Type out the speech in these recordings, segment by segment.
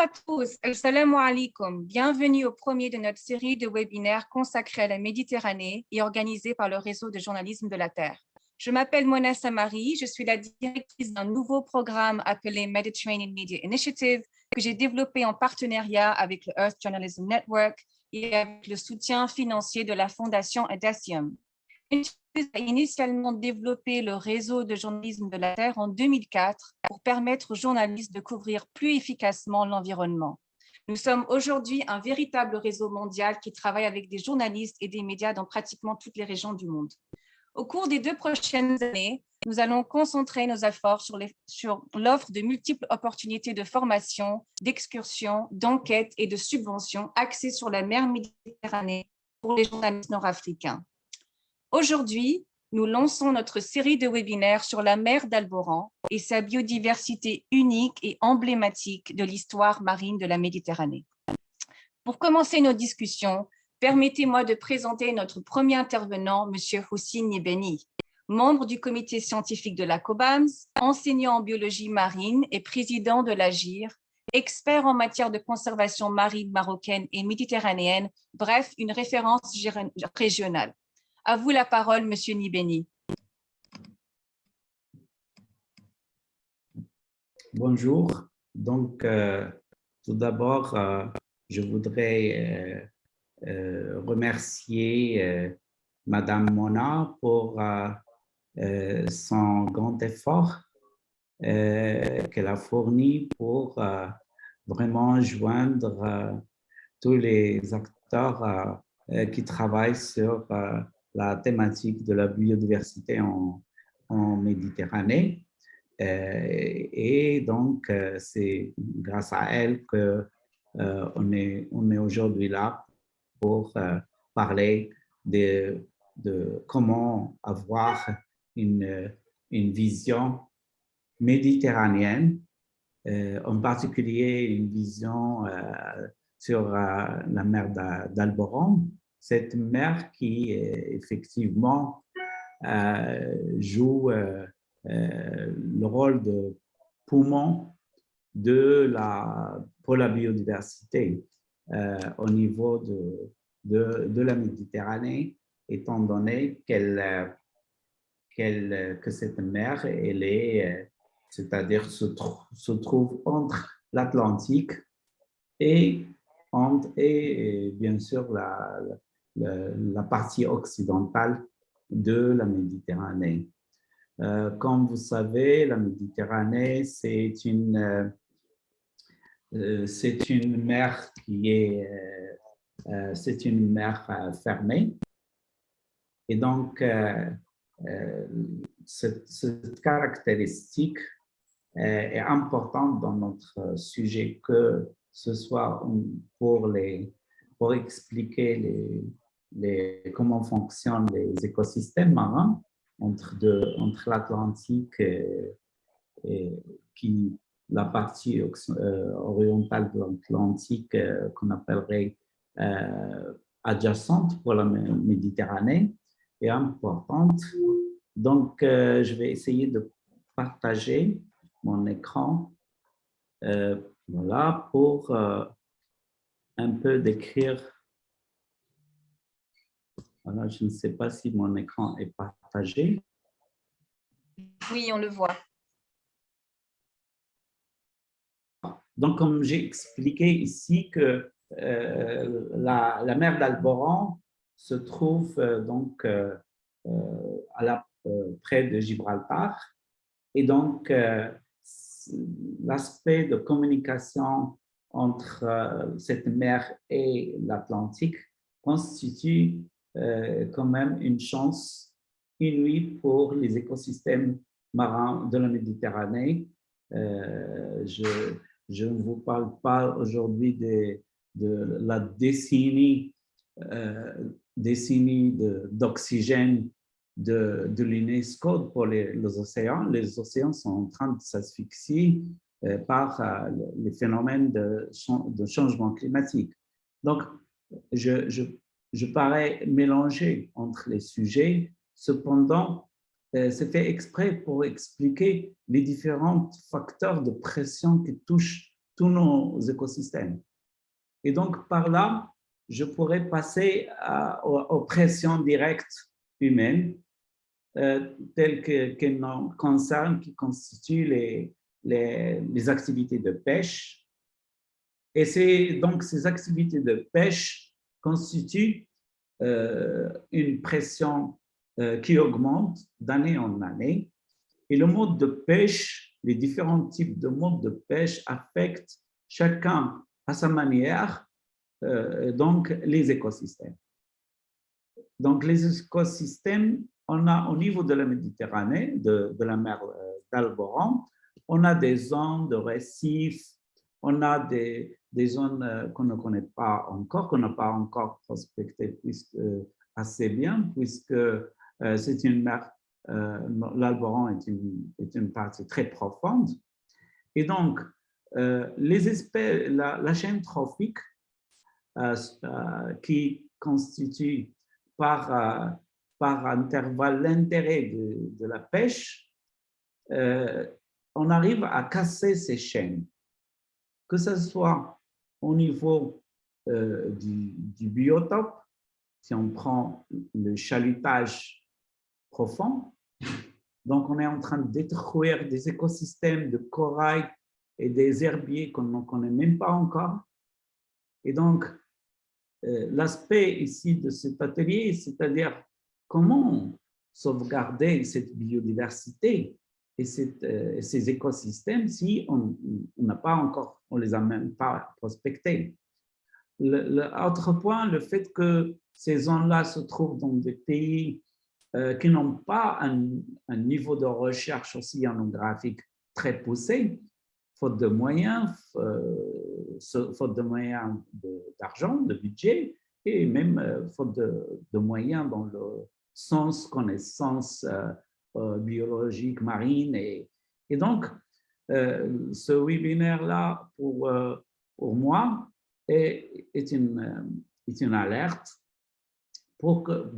à tous, assalamu alaikum. Bienvenue au premier de notre série de webinaires consacrés à la Méditerranée et organisé par le réseau de journalisme de la Terre. Je m'appelle Mona Samari, je suis la directrice d'un nouveau programme appelé Mediterranean Media Initiative que j'ai développé en partenariat avec le Earth Journalism Network et avec le soutien financier de la Fondation Adacium a initialement développé le réseau de journalisme de la Terre en 2004 pour permettre aux journalistes de couvrir plus efficacement l'environnement. Nous sommes aujourd'hui un véritable réseau mondial qui travaille avec des journalistes et des médias dans pratiquement toutes les régions du monde. Au cours des deux prochaines années, nous allons concentrer nos efforts sur l'offre de multiples opportunités de formation, d'excursion, d'enquête et de subventions axées sur la mer Méditerranée pour les journalistes nord-africains. Aujourd'hui, nous lançons notre série de webinaires sur la mer d'Alboran et sa biodiversité unique et emblématique de l'histoire marine de la Méditerranée. Pour commencer nos discussions, permettez-moi de présenter notre premier intervenant, M. Houssine Beni, membre du comité scientifique de la COBAMS, enseignant en biologie marine et président de l'AGIR, expert en matière de conservation marine marocaine et méditerranéenne, bref, une référence régionale. À vous la parole, Monsieur Nibeni. Bonjour. Donc, euh, tout d'abord, euh, je voudrais euh, remercier Madame Mona pour son grand effort qu'elle a fourni pour vraiment joindre tous les acteurs qui travaillent sur la thématique de la biodiversité en, Méditerranée. Euh, et donc, euh, c'est grâce à elle qu'on euh, on est, on est aujourd'hui là pour parler de, de, comment avoir une, une vision méditerranéenne, en particulier une vision sur la mer d'Alboran, cette mer qui effectivement euh, joue euh, euh, le rôle de poumon de la, pour la biodiversité au niveau de, de, la Méditerranée, étant donné qu'elle que cette mer, elle est, c'est-à-dire se, se, trouve entre l'Atlantique et, et, bien sûr la partie occidentale de la Méditerranée. Euh, comme vous savez, la Méditerranée, c'est une, euh, euh, c'est une mer qui est, c'est une mer fermée. Et donc, cette, cette, caractéristique est importante dans notre sujet, que ce soit pour, les, pour expliquer les, comment fonctionnent les écosystèmes marins entre, l'Atlantique et, la partie euh, orientale de l'Atlantique euh, qu'on appellerait euh, adjacente pour la Méditerranée est importante. Donc, je vais essayer de partager mon écran voilà, pour un peu décrire je ne sais pas si mon écran est partagé. Oui, on le voit. Donc, comme j'ai expliqué ici que euh, la, mer d'Alboran se trouve euh, donc euh, à la, près de Gibraltar et donc l'aspect de communication entre cette mer et l'Atlantique constitue quand même une chance inouïe pour les écosystèmes marins de la Méditerranée. Euh, je, ne vous parle pas aujourd'hui de, la décennie, euh, décennie d'oxygène de, l'UNESCO pour les, océans. Les océans sont en train de s'asphyxier par les phénomènes de, de, changement climatique. Donc, je, je je parais mélanger entre les sujets. Cependant, euh, c'est fait exprès pour expliquer les différents facteurs de pression qui touchent tous nos écosystèmes. Et donc, par là, je pourrais passer aux, pressions directes humaines, euh, telles qu'elles nous concernent, qui constituent les, les, activités de pêche. Et c'est donc ces activités de pêche constituent euh, une pression euh, qui augmente d'année en année. Et le mode de pêche, les différents types de modes de pêche affectent chacun à sa manière euh, donc les écosystèmes. Donc les écosystèmes, on a au niveau de la Méditerranée, de la mer d'Alboran, on a des zones de récifs, on a des, des zones euh, qu'on ne connaît pas encore, qu'on n'a pas encore prospectées euh, assez bien, puisque euh, c'est une mer, l'Alboran est une, est une partie très profonde. Et donc, les espèces, la, chaîne trophique qui constitue par, par intervalle l'intérêt de, de, la pêche, on arrive à casser ces chaînes, que ce soit au niveau euh, du, biotope, si on prend le chalutage profond, donc on est en train de détruire des écosystèmes de corail et des herbiers qu'on ne connaît même pas encore. Et donc, euh, l'aspect ici de cet atelier, c'est-à-dire comment sauvegarder cette biodiversité euh, et, ces écosystèmes si on n'a pas encore, on les a même pas prospectés. L'autre point, le fait que ces zones-là se trouvent dans des pays euh, qui n'ont pas un, niveau de recherche océanographique très poussé, faute de moyens, euh, faute de moyens d'argent, de, budget, et même faute de, moyens dans le sens connaissance euh, biologique marine. Et, et donc, euh, ce webinaire-là, pour, euh, pour moi, est, est, une, est une alerte pour que,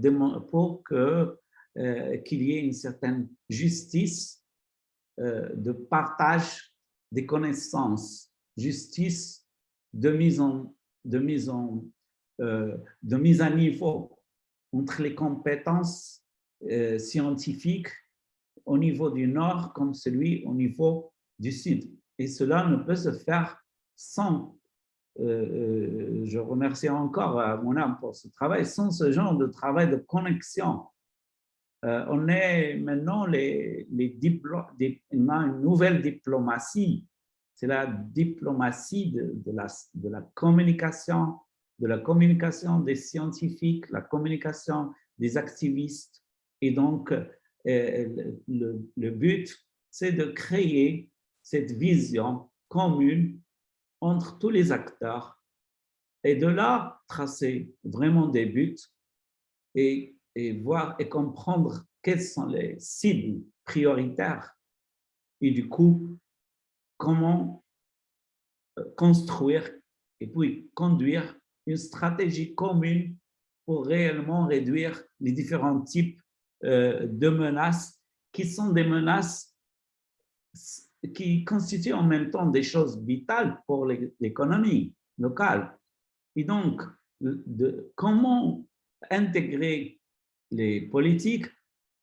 pour que qu'il y ait une certaine justice de partage des connaissances, justice de mise en, de mise en, de mise à niveau entre les compétences scientifiques au niveau du nord comme celui au niveau du sud. Et cela ne peut se faire sans, euh, euh, je remercie encore mon âme pour ce travail, sans ce genre de travail de connexion. Euh, on est maintenant les, les une nouvelle diplomatie, c'est la diplomatie de, de, la, de la communication, de la communication des scientifiques, la communication des activistes. Et donc, le, but, c'est de créer cette vision commune entre tous les acteurs. Et de là tracer vraiment des buts et, voir et comprendre quelles sont les cibles prioritaires et du coup, comment euh, construire et puis conduire une stratégie commune pour réellement réduire les différents types de menaces qui sont des menaces qui constituent en même temps des choses vitales pour l'économie locale. Et donc, de, comment intégrer les politiques,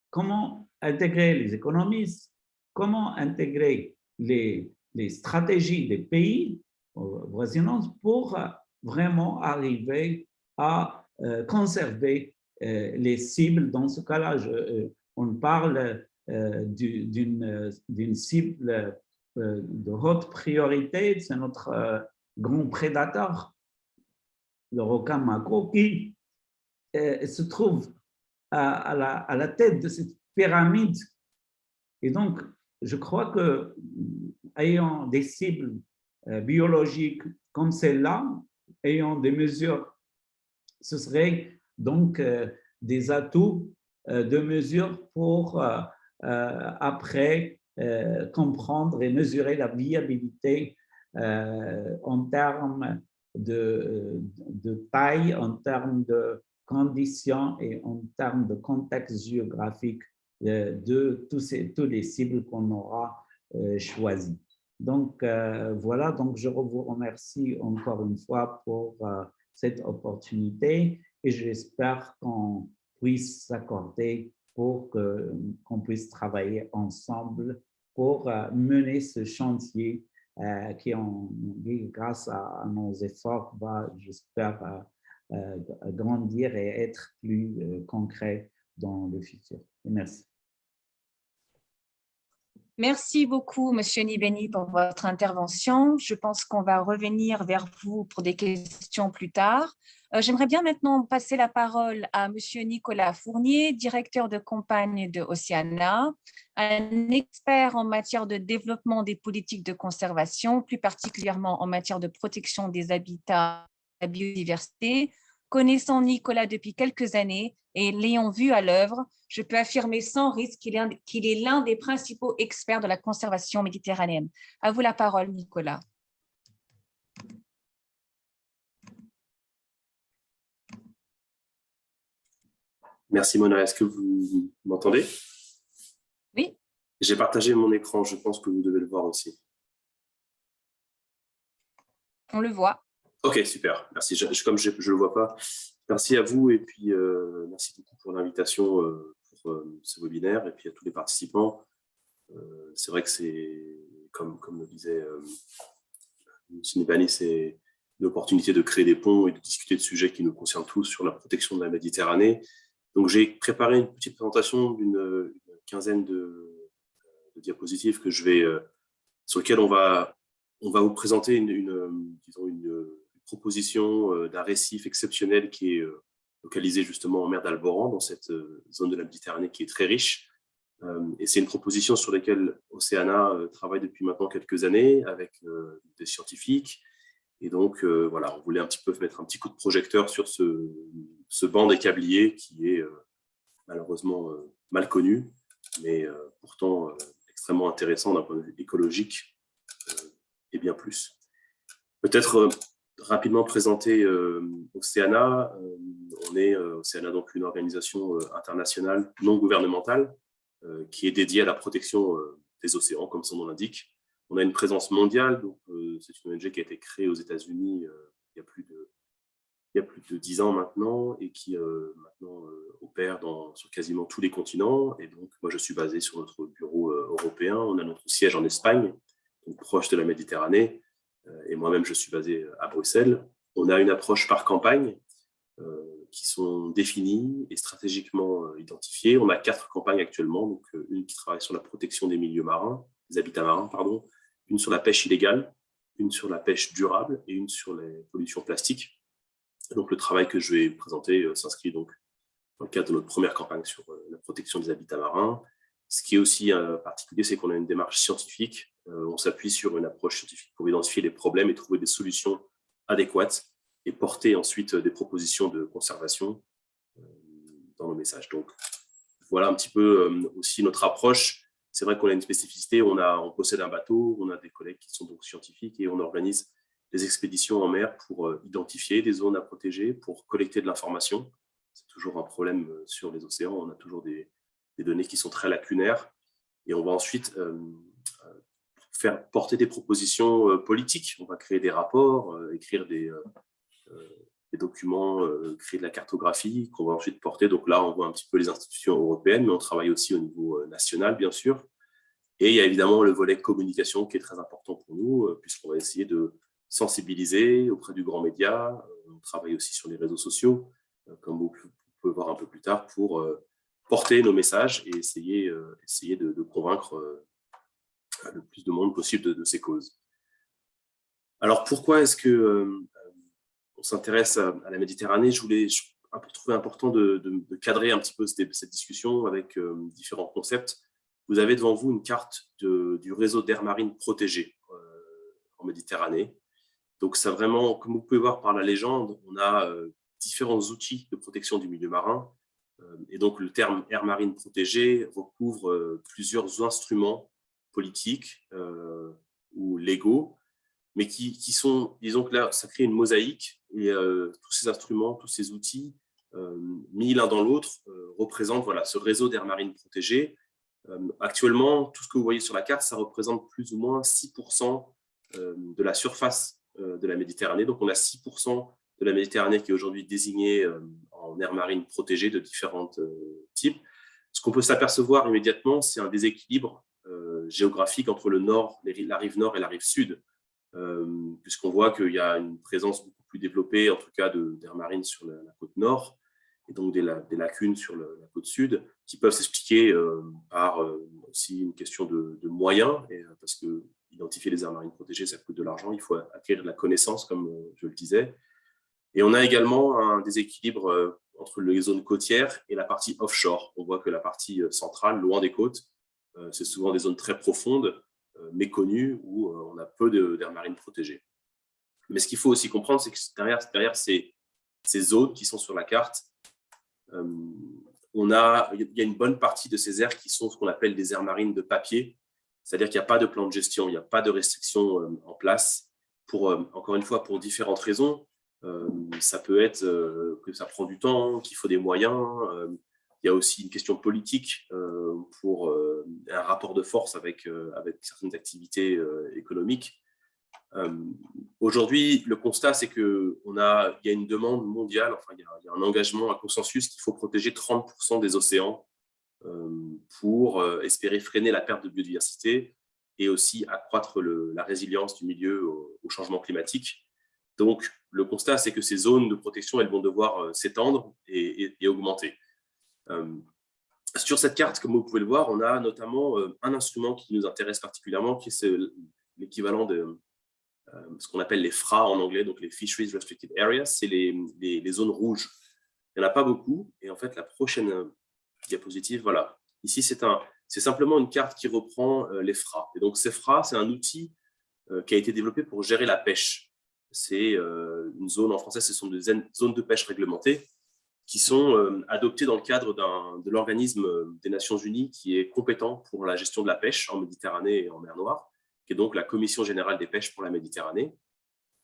comment intégrer les économistes, comment intégrer les, les stratégies des pays voisinants pour vraiment arriver à euh, conserver euh, les cibles, dans ce cas-là, euh, on parle euh, d'une cible de haute priorité, c'est notre grand prédateur, le requin macro, qui se trouve à, la, à, la, tête de cette pyramide. Et donc, je crois que ayant des cibles biologiques comme celle-là, ayant des mesures, ce serait donc euh, des atouts euh, de mesure pour euh, après comprendre et mesurer la viabilité en termes de, taille, en termes de conditions et en termes de contexte géographique de tous, les cibles qu'on aura choisis. Donc, voilà, donc je vous remercie encore une fois pour cette opportunité et j'espère qu'on puisse s'accorder pour qu'on puisse travailler ensemble pour mener ce chantier qui, en, grâce à, nos efforts, va, j'espère, grandir et être plus concret dans le futur. Merci. Merci beaucoup, Monsieur Nibeni, pour votre intervention. Je pense qu'on va revenir vers vous pour des questions plus tard. Euh, j'aimerais bien maintenant passer la parole à Monsieur Nicolas Fournier, directeur de campagne de Oceana, un expert en matière de développement des politiques de conservation, plus particulièrement en matière de protection des habitats et de la biodiversité, Connaissant Nicolas depuis quelques années et l'ayant vu à l'œuvre, je peux affirmer sans risque qu'il est l'un des principaux experts de la conservation méditerranéenne. À vous la parole, Nicolas. Merci Mona, est-ce que vous m'entendez? Oui. J'ai partagé mon écran, je pense que vous devez le voir aussi. On le voit. Ok, super. Merci. comme je ne le vois pas, merci à vous et puis euh, merci beaucoup pour l'invitation euh, pour euh, ce webinaire et puis à tous les participants. c'est vrai que c'est, comme, comme le disait. Nibani, c'est une opportunité de créer des ponts et de discuter de sujets qui nous concernent tous sur la protection de la Méditerranée. Donc, j'ai préparé une petite présentation d'une quinzaine de, diapositives que je vais, sur lesquelles on va, on va vous présenter une disons une proposition euh, d'un récif exceptionnel qui est euh, localisé justement en mer d'Alboran, dans cette euh, zone de la Méditerranée qui est très riche. Et c'est une proposition sur laquelle Océana travaille depuis maintenant quelques années avec des scientifiques. Et donc, voilà, on voulait un petit peu mettre un petit coup de projecteur sur ce, ce banc des câbliers qui est malheureusement mal connu, mais pourtant extrêmement intéressant d'un point de vue écologique et bien plus. Peut-être rapidement présenter euh, Océana. Euh, on est euh, Océana, donc une organisation internationale non gouvernementale qui est dédiée à la protection des océans, comme son nom l'indique. On a une présence mondiale, donc c'est une ONG qui a été créée aux États-Unis il y a plus de il y a plus de dix ans maintenant et qui maintenant opère sur quasiment tous les continents. Et donc, moi, je suis basé sur notre bureau européen. On a notre siège en Espagne, proche de la Méditerranée et moi-même je suis basé à Bruxelles, on a une approche par campagne euh, qui sont définies et stratégiquement euh, identifiées. On a quatre campagnes actuellement, donc euh, une qui travaille sur la protection des milieux marins, des habitats marins, pardon, une sur la pêche illégale, une sur la pêche durable et une sur les pollutions plastiques. donc le travail que je vais présenter s'inscrit donc dans le cadre de notre première campagne sur la protection des habitats marins. Ce qui est aussi particulier, c'est qu'on a une démarche scientifique euh, on s'appuie sur une approche scientifique pour identifier les problèmes et trouver des solutions adéquates et porter ensuite des propositions de conservation euh, dans nos messages. Donc, voilà un petit peu euh, aussi notre approche. C'est vrai qu'on a une spécificité, on possède un bateau, on a des collègues qui sont donc scientifiques et on organise des expéditions en mer pour identifier des zones à protéger, pour collecter de l'information. C'est toujours un problème sur les océans, on a toujours des, données qui sont très lacunaires. Et on va ensuite porter des propositions euh, politiques. On va créer des rapports, euh, écrire des, euh, documents, créer de la cartographie qu'on va ensuite porter. Donc là, on voit un petit peu les institutions européennes, mais on travaille aussi au niveau national, bien sûr. Et il y a évidemment le volet communication qui est très important pour nous, puisqu'on va essayer de sensibiliser auprès du grand média. On travaille aussi sur les réseaux sociaux, comme vous pouvez voir un peu plus tard, pour porter nos messages et essayer, essayer de convaincre le plus de monde possible de, ces causes. Alors, pourquoi est-ce que euh, on s'intéresse à, la Méditerranée? Je voulais trouver important de, cadrer un petit peu cette, discussion avec euh, différents concepts. Vous avez devant vous une carte du réseau d'air marine protégé euh, en Méditerranée. Donc, ça vraiment, comme vous pouvez voir par la légende, on a différents outils de protection du milieu marin. et donc, le terme air marine protégé recouvre plusieurs instruments politiques euh, ou légaux, mais qui, qui, sont, disons que là, ça crée une mosaïque et euh, tous ces instruments, tous ces outils euh, mis l'un dans l'autre représentent voilà, ce réseau d'air marine protégé actuellement, tout ce que vous voyez sur la carte, ça représente plus ou moins 6% de la surface de la Méditerranée. Donc, on a 6% de la Méditerranée qui est aujourd'hui désignée en aire marine protégée de différents types. Ce qu'on peut s'apercevoir immédiatement, c'est un déséquilibre géographique entre le nord, la rive nord et la rive sud, puisqu'on voit qu'il y a une présence beaucoup plus développée, en tout cas d'air marine sur la, côte nord, et donc des, lacunes sur la côte sud, qui peuvent s'expliquer par aussi une question de, moyens, et, parce que identifier les aires marines protégées, ça coûte de l'argent, il faut acquérir de la connaissance, comme je le disais. Et on a également un déséquilibre entre les zones côtières et la partie offshore. On voit que la partie centrale, loin des côtes, c'est souvent des zones très profondes, méconnues, où on a peu d'aires marines protégées. Mais ce qu'il faut aussi comprendre, c'est que derrière, ces, zones qui sont sur la carte, on a, il y a une bonne partie de ces aires qui sont ce qu'on appelle des aires marines de papier, c'est-à-dire qu'il n'y a pas de plan de gestion, il n'y a pas de restrictions en place, pour, encore une fois, pour différentes raisons. ça peut être que ça prend du temps, qu'il faut des moyens. Il y a aussi une question politique pour un rapport de force avec, avec certaines activités économiques. Aujourd'hui, le constat, c'est qu'il y a une demande mondiale, enfin, il y a, un engagement, un consensus qu'il faut protéger 30% des océans pour espérer freiner la perte de biodiversité et aussi accroître la résilience du milieu au, changement climatique. Donc, le constat, c'est que ces zones de protection, elles vont devoir s'étendre et, augmenter. Sur cette carte, comme vous pouvez le voir, on a notamment un instrument qui nous intéresse particulièrement, qui est l'équivalent de ce qu'on appelle les FRA en anglais, donc les Fisheries Restricted Areas, c'est les, zones rouges. Il n'y en a pas beaucoup, et en fait, la prochaine diapositive, voilà. Ici, c'est un, simplement une carte qui reprend les FRA. Et donc, ces FRA, c'est un outil qui a été développé pour gérer la pêche c'est euh, une zone, en français, ce sont des zones de pêche réglementées qui sont euh, adoptées dans le cadre de l'organisme euh, des Nations Unies qui est compétent pour la gestion de la pêche en Méditerranée et en mer Noire, qui est donc la Commission Générale des Pêches pour la Méditerranée.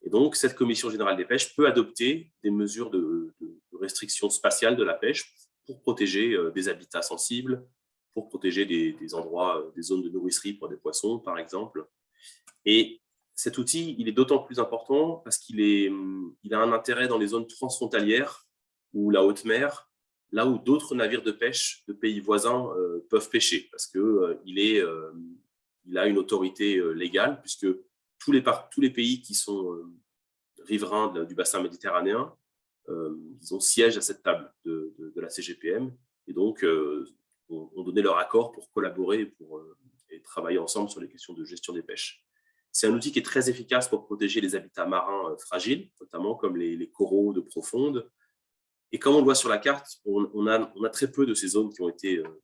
Et donc, cette Commission Générale des Pêches peut adopter des mesures de, restriction spatiale de la pêche pour protéger des habitats sensibles, pour protéger des, endroits, des zones de nourricerie pour des poissons, par exemple. Et cet outil, il est d'autant plus important parce qu'il il a un intérêt dans les zones transfrontalières ou la haute mer, là où d'autres navires de pêche de pays voisins euh, peuvent pêcher, parce qu'il euh, euh, a une autorité légale, puisque tous les, les pays qui sont riverains du bassin méditerranéen, ils ont siège à cette table de, la CGPM, et donc ont, donné leur accord pour collaborer et travailler ensemble sur les questions de gestion des pêches. C'est un outil qui est très efficace pour protéger les habitats marins fragiles, notamment comme les, coraux de profonde. Et comme on le voit sur la carte, on, a, très peu de ces zones qui ont été euh,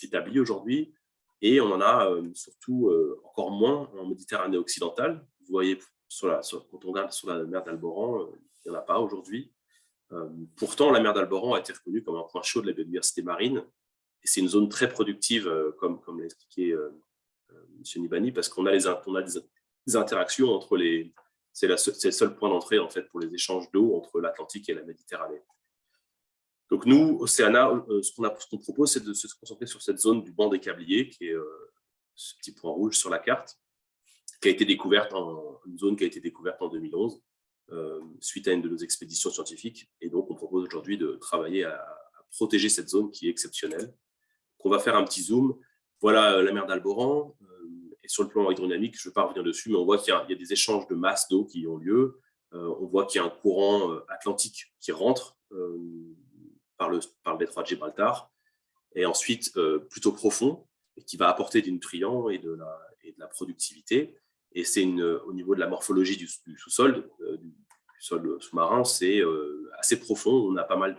établies aujourd'hui, et on en a euh, surtout encore moins en Méditerranée occidentale. Vous voyez, quand on regarde sur la mer d'Alboran, il n'y en a pas aujourd'hui. pourtant, la mer d'Alboran a été reconnue comme un point chaud de la biodiversité marine, et c'est une zone très productive, comme, l'a expliqué M. Nibani, parce qu'on a, les, des, interactions entre les... C'est le seul point d'entrée en fait, pour les échanges d'eau entre l'Atlantique et la Méditerranée. Donc nous, Océana, euh, ce qu'on propose, c'est de se concentrer sur cette zone du banc des câbliers, qui est euh, ce petit point rouge sur la carte, qui a été découverte en, une zone qui a été découverte en 2011, euh, suite à une de nos expéditions scientifiques. Et donc, on propose aujourd'hui de travailler à, protéger cette zone qui est exceptionnelle. on va faire un petit zoom. Voilà la mer d'Alboran, et sur le plan hydrodynamique, je ne vais pas revenir dessus, mais on voit qu'il y, a des échanges de masse d'eau qui ont lieu. On voit qu'il y a un courant atlantique qui rentre par, le, par le détroit de Gibraltar, et ensuite plutôt profond, et qui va apporter des nutriments et de la, et de la productivité. Et c'est au niveau de la morphologie du, sous-sol, du, sol sous-marin, c'est assez profond. On a pas mal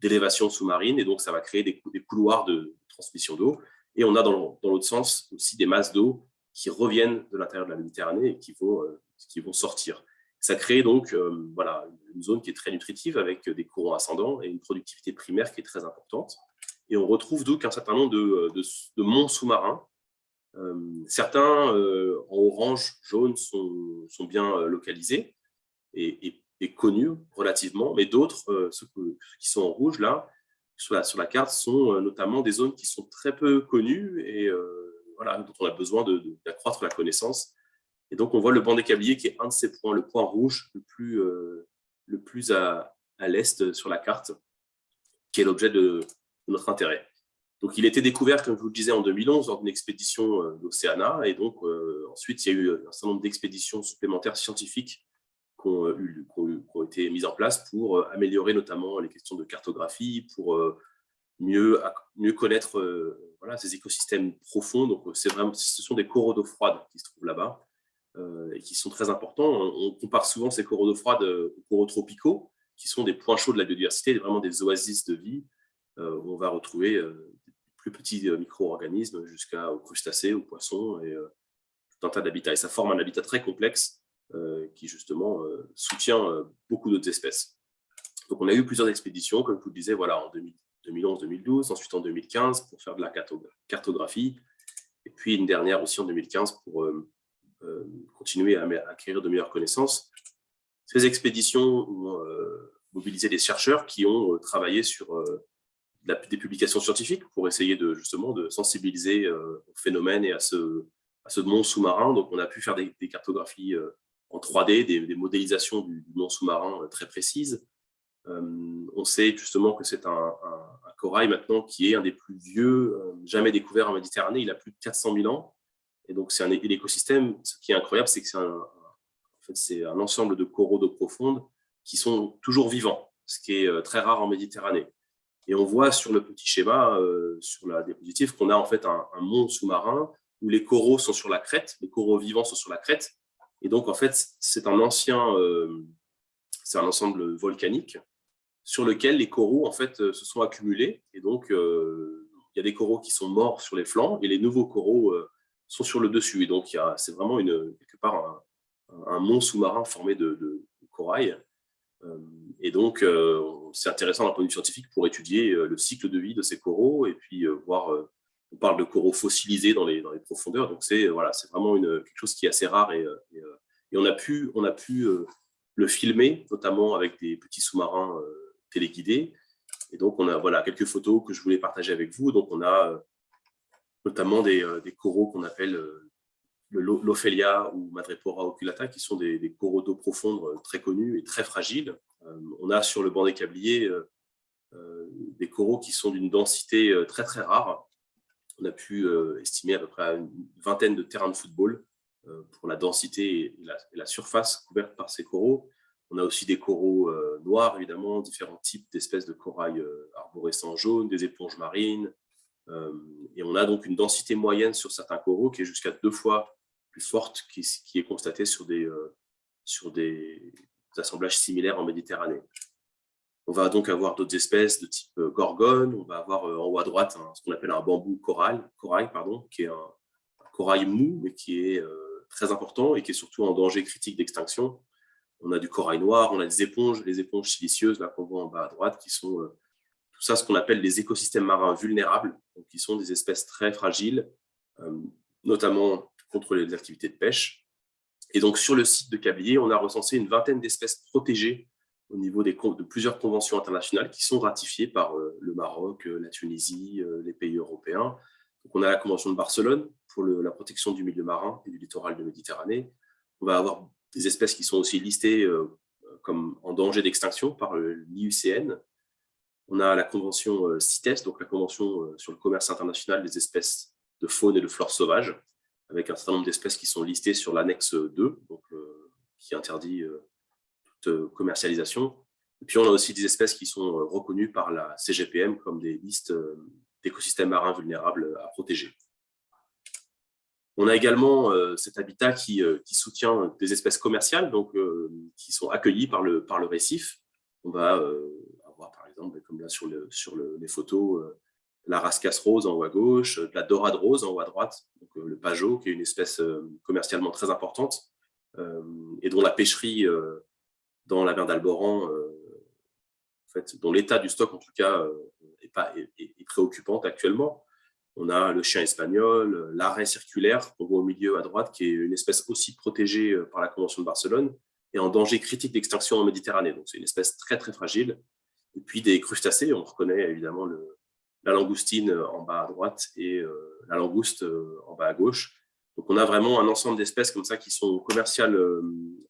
d'élévation sous-marine, et donc ça va créer des, des couloirs de transmission d'eau. Et on a dans l'autre sens aussi des masses d'eau qui reviennent de l'intérieur de la Méditerranée et qui vont, euh, qui vont sortir. Ça crée donc euh, voilà, une zone qui est très nutritive avec des courants ascendants et une productivité primaire qui est très importante. Et on retrouve donc un certain nombre de, de, monts sous-marins. Euh, certains en orange, jaune sont, bien localisés et, connus relativement, mais d'autres, ceux, qui sont en rouge là, sur la, carte sont notamment des zones qui sont très peu connues et dont on a besoin d'accroître la connaissance. Et donc, on voit le banc des câbliers qui est un de ces points, le point rouge le plus, le plus à, à l'est sur la carte, qui est l'objet de, notre intérêt. Donc, il a été découvert, comme je vous le disais, en 2011 lors d'une expédition euh, d'Océana. Et donc, euh, ensuite, il y a eu un certain nombre d'expéditions supplémentaires scientifiques qui ont, été mises en place pour euh, améliorer notamment les questions de cartographie, pour mieux, mieux connaître voilà, ces écosystèmes profonds. Donc, vraiment, ce sont des coraux d'eau froide qui se trouvent là-bas et qui sont très importants. On, compare souvent ces coraux d'eau froide aux coraux tropicaux, qui sont des points chauds de la biodiversité, vraiment des oasis de vie, euh, où on va retrouver euh, des plus petits euh, micro-organismes jusqu'aux crustacés, aux poissons et tout un tas d'habitats. Et ça forme un habitat très complexe qui justement soutient beaucoup d'autres espèces. Donc on a eu plusieurs expéditions, comme je vous le disais, voilà, en 2011-2012, ensuite en 2015 pour faire de la cartographie, et puis une dernière aussi en 2015 pour continuer à acquérir de meilleures connaissances. Ces expéditions ont mobilisé des chercheurs qui ont travaillé sur des publications scientifiques pour essayer de, justement de sensibiliser euh, au phénomène et à ce, à monde sous-marin. Donc, on a pu faire des, cartographies euh, en 3D, des, modélisations du, monde sous-marin euh, très précises. on sait justement que c'est un, corail maintenant qui est un des plus vieux jamais découvert en Méditerranée. Il a plus de 400 000 ans. Et donc, c'est un, écosystème. Ce qui est incroyable, c'est que c'est un, un ensemble de coraux d'eau profonde qui sont toujours vivants, ce qui est très rare en Méditerranée. Et on voit sur le petit schéma, euh, sur la diapositive, qu'on a en fait un, monde sous-marin où les coraux sont sur la crête, les coraux vivants sont sur la crête. Et donc, en fait, c'est un ancien, euh, c'est un ensemble volcanique sur lequel les coraux, en fait, euh, se sont accumulés. Et donc, il y a des coraux qui sont morts sur les flancs et les nouveaux coraux sont sur le dessus. Donc, c'est vraiment une, quelque part un, un sous-marin formé de, corail. Et donc, c'est intéressant d'un point de vue scientifique pour étudier le cycle de vie de ces coraux et puis voir, on parle de coraux fossilisés dans les, dans les profondeurs, donc c'est voilà, vraiment une, quelque chose qui est assez rare et, et, on a pu, on a pu le filmer, notamment avec des petits sous-marins téléguidés. Et donc, on a voilà, quelques photos que je voulais partager avec vous. Donc, on a notamment des, des coraux qu'on appelle l'Ophelia ou Madrepora oculata, qui sont des, coraux d'eau profonde très connus et très fragiles, euh, on a sur le banc des câbliers euh, euh, des coraux qui sont d'une densité très très rare. On a pu estimer à peu près une vingtaine de terrains de football pour la densité et la, surface couverte par ces coraux. On a aussi des coraux noirs, évidemment, différents types d'espèces de corail arborescents jaunes, des éponges marines. Et on a donc une densité moyenne sur certains coraux qui est jusqu'à deux fois plus forte qui, qui est constatée sur des, sur des, assemblages similaires en Méditerranée. On va donc avoir d'autres espèces de type euh, gorgone, on va avoir euh, en haut à droite ce qu'on appelle un bambou corail, corail pardon, qui est un, corail mou, mais qui est euh, très important et qui est surtout en danger critique d'extinction. On a du corail noir, on a des éponges, les éponges silicieuses là qu'on voit en bas à droite, qui sont tout ça ce qu'on appelle des écosystèmes marins vulnérables, qui sont des espèces très fragiles, notamment contre les activités de pêche. Et donc, sur le site de Cablier, on a recensé une vingtaine d'espèces protégées au niveau de plusieurs conventions internationales qui sont ratifiées par euh, le Maroc, euh, la Tunisie, euh, les pays européens. Donc, on a la Convention de Barcelone pour la protection du milieu marin et du littoral de Méditerranée. On va avoir des espèces qui sont aussi listées comme en danger d'extinction par l'IUCN. On a la Convention CITES, donc la Convention sur le commerce international des espèces de faune et de flore sauvage, avec un certain nombre d'espèces qui sont listées sur l'annexe 2, donc, euh, qui interdit euh, toute euh, commercialisation. Et puis, on a aussi des espèces qui sont reconnues par la CGPM comme des listes d'écosystèmes marins vulnérables à protéger. On a également cet habitat qui, soutient des espèces commerciales, donc qui sont accueillies par le, par le récif. On va exemple, comme là sur, le, sur les photos, la rascasse rose en haut à gauche, de la dorade rose en haut à droite, donc euh, le pajot, qui est une espèce euh, commercialement très importante, euh, et dont la pêcherie dans la mer d'Alboran, en fait, dont l'état du stock en tout cas est, pas, préoccupante actuellement. On a le chien espagnol, l'arrêt circulaire qu'on voit au milieu à droite, qui est une espèce aussi protégée par la Convention de Barcelone et en danger critique d'extinction en Méditerranée. Donc c'est une espèce très très fragile et puis des crustacés. On reconnaît évidemment la langoustine en bas à droite et la langouste en bas à gauche. Donc, on a vraiment un ensemble d'espèces comme ça qui sont commerciales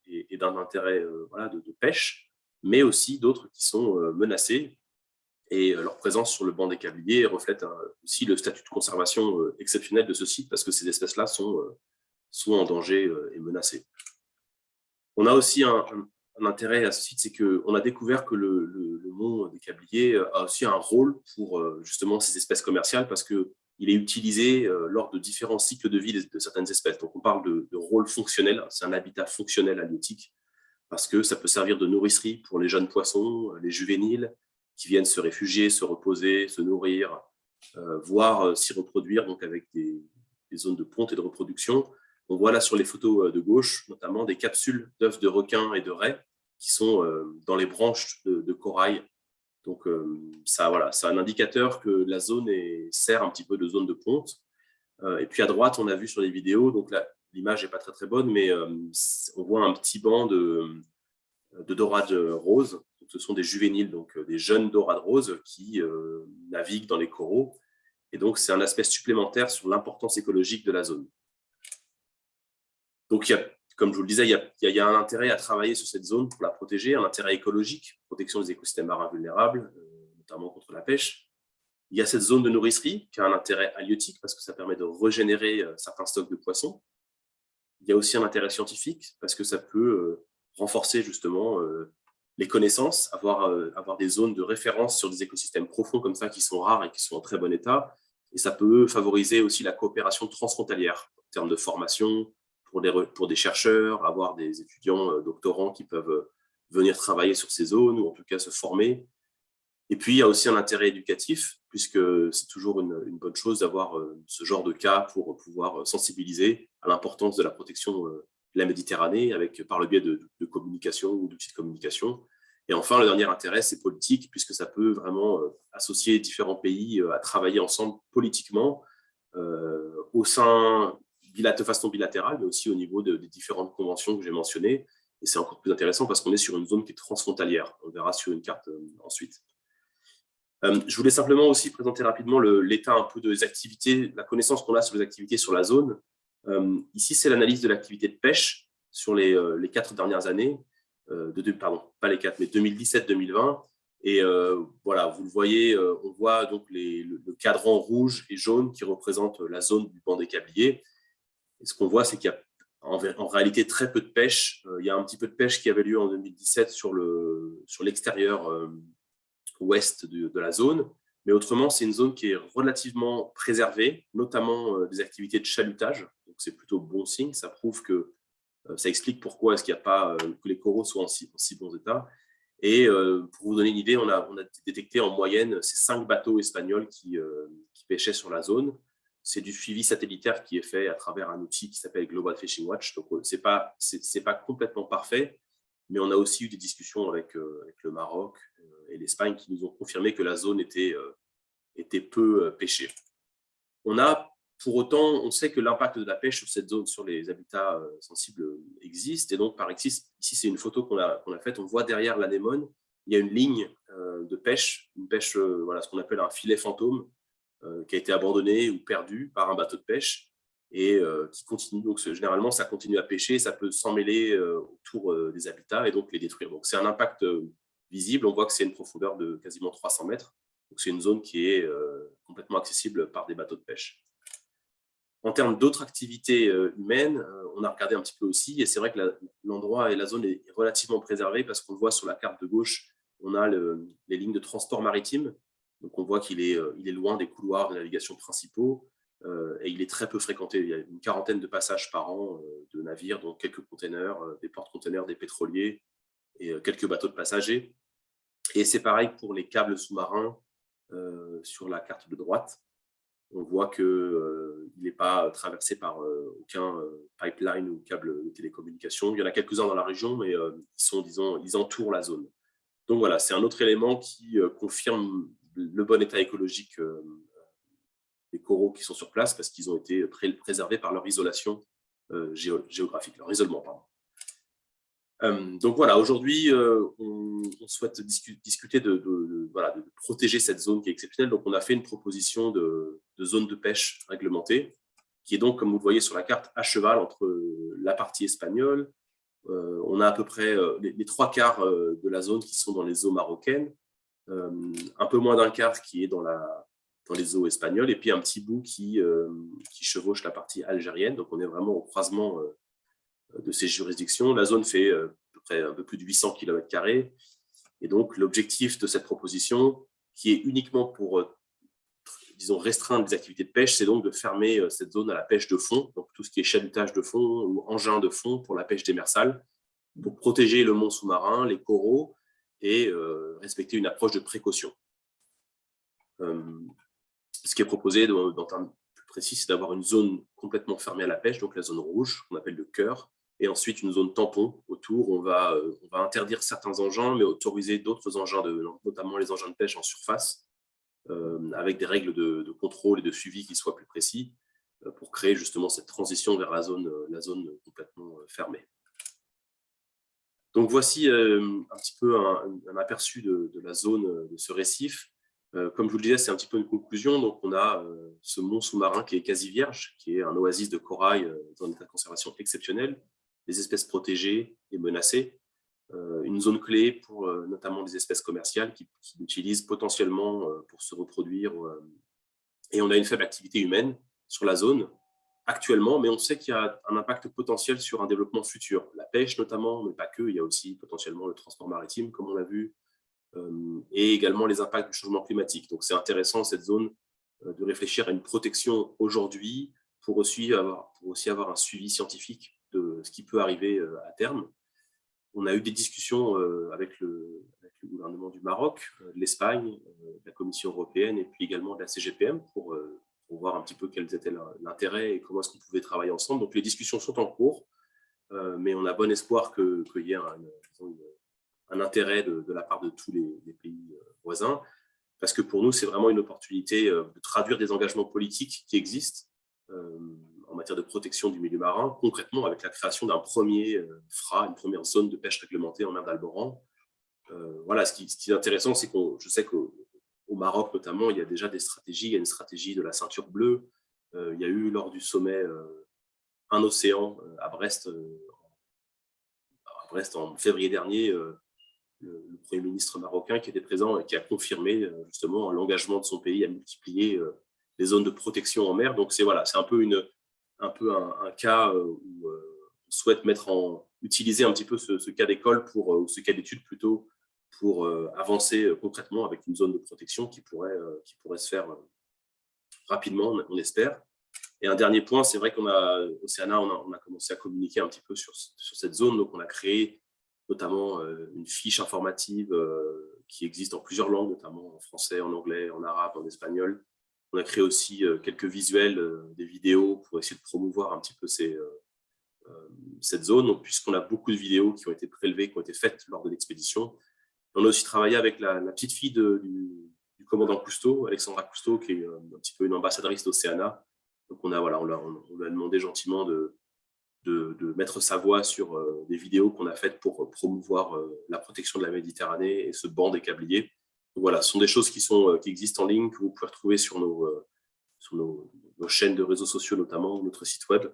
et, d'un intérêt de, pêche, mais aussi d'autres qui sont menacées. Et leur présence sur le banc des câbliers reflète aussi le statut de conservation exceptionnel de ce site parce que ces espèces-là sont, sont en danger et menacées. On a aussi un, intérêt à ce site, c'est qu'on a découvert que le, le, mont des Câbliers a aussi un rôle pour justement ces espèces commerciales parce qu'il est utilisé lors de différents cycles de vie de, certaines espèces. Donc on parle de, de rôle fonctionnel, c'est un habitat fonctionnel halieutique parce que ça peut servir de nourricerie pour les jeunes poissons, les juvéniles, qui viennent se réfugier, se reposer, se nourrir, voire s'y reproduire donc avec des, des, zones de ponte et de reproduction. On voit là sur les photos euh, de gauche, notamment des capsules d'œufs de requins et de raies qui sont euh, dans les branches de, corail. Donc, euh, ça, voilà, c'est un indicateur que la zone est, sert un petit peu de zone de ponte. Et puis à droite, on a vu sur les vidéos, donc l'image n'est pas très très bonne, mais on voit un petit banc de, de dorades roses. ce sont des juvéniles, donc des jeunes dorades roses qui naviguent dans les coraux. Et donc, c'est un aspect supplémentaire sur l'importance écologique de la zone. Donc, comme je vous le disais, il y, a, un intérêt à travailler sur cette zone pour la protéger, un intérêt écologique, protection des écosystèmes marins vulnérables, euh, notamment contre la pêche. Il y a cette zone de nourricerie qui a un intérêt halieutique parce que ça permet de régénérer euh, certains stocks de poissons. Il y a aussi un intérêt scientifique parce que ça peut euh, renforcer justement les connaissances, avoir des zones de référence sur des écosystèmes profonds comme ça qui sont rares et qui sont en très bon état. Et ça peut favoriser aussi la coopération transfrontalière en termes de formation, pour des, pour des chercheurs, avoir des étudiants euh, doctorants qui peuvent euh, venir travailler sur ces zones ou en tout cas se former. Et puis, il y a aussi un intérêt éducatif, puisque c'est toujours une, bonne chose d'avoir euh, ce genre de cas pour pouvoir sensibiliser à l'importance de la protection de la Méditerranée avec, par le biais de, de communication ou d'outils de communication. Et enfin, le dernier intérêt, c'est politique, puisque ça peut vraiment associer différents pays à travailler ensemble politiquement au sein de façon bilatérale, mais aussi au niveau des différentes conventions que j'ai mentionnées. Et c'est encore plus intéressant parce qu'on est sur une zone qui est transfrontalière. On verra sur une carte euh, ensuite. Euh, je voulais simplement aussi présenter rapidement l'état un peu des activités, la connaissance qu'on a sur les activités sur la zone. Euh, ici, c'est l'analyse de l'activité de pêche sur les, quatre dernières années, de, pardon, pas les quatre, mais 2017-2020. Et voilà, vous le voyez, on voit donc le, cadran rouge et jaune qui représente la zone du banc des câbliers. Ce qu'on voit, c'est qu'il y a en, réalité très peu de pêche. Euh, il y a un petit peu de pêche qui avait lieu en 2017 sur l'extérieur sur euh, ouest de, la zone. Mais autrement, c'est une zone qui est relativement préservée, notamment euh, des activités de chalutage. Donc, c'est plutôt bon signe. Ça prouve que ça explique pourquoi est-ce qu'il n'y a pas que les coraux soient en si, bon état. Et pour vous donner une idée, on a, détecté en moyenne ces cinq bateaux espagnols qui pêchaient sur la zone c'est du suivi satellitaire qui est fait à travers un outil qui s'appelle Global Fishing Watch. Donc, euh, ce n'est pas, pas complètement parfait, mais on a aussi eu des discussions avec, euh, le Maroc euh, et l'Espagne qui nous ont confirmé que la zone était, était peu pêchée. On a, pour autant, on sait que l'impact de la pêche sur cette zone, sur les habitats sensibles, existe. Et donc, par ici, ici c'est une photo qu'on a, a faite. On voit derrière l'anémone, il y a une ligne de pêche, une pêche, voilà, ce qu'on appelle un filet fantôme, qui a été abandonné ou perdu par un bateau de pêche et euh, qui continue. Donc, généralement, ça continue à pêcher, ça peut s'emmêler euh, autour des habitats et donc les détruire. Donc, c'est un impact visible. On voit que c'est une profondeur de quasiment 300 mètres. Donc, c'est une zone qui est complètement accessible par des bateaux de pêche. En termes d'autres activités humaines, on a regardé un petit peu aussi, et c'est vrai que l'endroit et la zone est relativement préservée parce qu'on voit sur la carte de gauche, on a les lignes de transport maritime donc on voit qu'il est, euh, loin des couloirs de navigation principaux euh, et il est très peu fréquenté. Il y a une quarantaine de passages par an euh, de navires, dont quelques containers, des porte-containers, des pétroliers et quelques bateaux de passagers. Et c'est pareil pour les câbles sous-marins sur la carte de droite. On voit qu'il n'est pas traversé par aucun pipeline ou câble de télécommunication. Il y en a quelques-uns dans la région, mais ils, ils entourent la zone. Donc voilà, c'est un autre élément qui confirme le bon état écologique euh, des coraux qui sont sur place parce qu'ils ont été préservés par leur isolation euh, géographique, leur isolement. Euh, donc voilà, aujourd'hui, on, souhaite discuter de, voilà, de, protéger cette zone qui est exceptionnelle. Donc on a fait une proposition de, zone de pêche réglementée, qui est donc, comme vous le voyez sur la carte, à cheval entre la partie espagnole. On a à peu près les, trois quarts de la zone qui sont dans les eaux marocaines, un peu moins d'un quart qui est dans, les eaux espagnoles, et puis un petit bout qui, qui chevauche la partie algérienne. Donc on est vraiment au croisement de ces juridictions. La zone fait euh, à peu près un peu plus de 800 km. Et donc, l'objectif de cette proposition, qui est uniquement pour, euh, disons, restreindre les activités de pêche, c'est donc de fermer euh, cette zone à la pêche de fond, donc tout ce qui est chalutage de fond ou engin de fond pour la pêche démersale, pour protéger le mont sous-marin, les coraux et respecter une approche de précaution. ce qui est proposé dans, dans un plus précis, c'est d'avoir une zone complètement fermée à la pêche, donc la zone rouge, qu'on appelle le cœur, et ensuite une zone tampon autour. On va, euh, on va interdire certains engins, mais autoriser d'autres engins, notamment les engins de pêche en surface, euh, avec des règles de, contrôle et de suivi qui soient plus précis, euh, pour créer justement cette transition vers la zone complètement fermée. Donc voici un petit peu un, aperçu de, la zone de ce récif. Comme je vous le disais, c'est un petit peu une conclusion. Donc, on a ce mont sous-marin qui est quasi vierge, qui est un oasis de corail dans un état de conservation exceptionnel, les espèces protégées et menacées, euh, une zone clé pour euh, notamment des espèces commerciales qui, l'utilisent potentiellement euh, pour se reproduire. et on a une faible activité humaine sur la zone actuellement, mais on sait qu'il y a un impact potentiel sur un développement futur. La pêche notamment, mais pas que, il y a aussi potentiellement le transport maritime, comme on l'a vu, et également les impacts du changement climatique. Donc c'est intéressant, cette zone, de réfléchir à une protection aujourd'hui pour aussi avoir, un suivi scientifique de ce qui peut arriver euh, à terme. On a eu des discussions euh, avec le, gouvernement du Maroc, euh, l'Espagne, la Commission européenne et puis également de la CGPM pour, voir un petit peu quels étaient l'intérêt et comment est-ce qu'on pouvait travailler ensemble. Donc les discussions sont en cours, mais on a bon espoir qu'il y ait un, intérêt de, la part de tous les, pays voisins, parce que pour nous, c'est vraiment une opportunité de traduire des engagements politiques qui existent en matière de protection du milieu marin, concrètement avec la création d'un premier euh, FRA, une première zone de pêche réglementée en mer d'Alboran. Euh, voilà, ce qui, est intéressant, c'est que je sais qu'au Maroc notamment, il y a déjà des stratégies, il y a une stratégie de la ceinture bleue, euh, il y a eu lors du sommet Un océan à Brest, Brest en février dernier, le, Premier ministre marocain qui était présent et qui a confirmé justement l'engagement de son pays à multiplier les zones de protection en mer. Donc c'est voilà, un peu un cas euh, où euh, on souhaite mettre en, utiliser un petit peu ce, cas d'école, pour euh, ou ce cas d'étude plutôt, pour avancer concrètement avec une zone de protection qui pourrait, qui pourrait se faire rapidement, on espère. Et un dernier point, c'est vrai qu'on a, on a, on a, commencé à communiquer un petit peu sur, sur, cette zone, donc on a créé notamment une fiche informative qui existe en plusieurs langues, notamment en français, en anglais, en arabe, en espagnol, on a créé aussi euh, quelques visuels, euh, des vidéos pour essayer de promouvoir un petit peu euh, cette zone, puisqu'on a beaucoup de vidéos qui ont été prélevées, qui ont été faites lors de l'expédition. On a aussi travaillé avec la, petite fille du, commandant Cousteau, Alexandra Cousteau, qui est un petit peu une ambassadrice d'Océana. Donc on, a, voilà, on, a demandé gentiment de, mettre sa voix sur des vidéos qu'on a faites pour promouvoir la protection de la Méditerranée et ce banc des câbliers voilà, ce sont des choses qui, sont, euh, qui existent en ligne, que vous pouvez retrouver sur nos, euh, nos, chaînes de réseaux sociaux, notamment notre site web.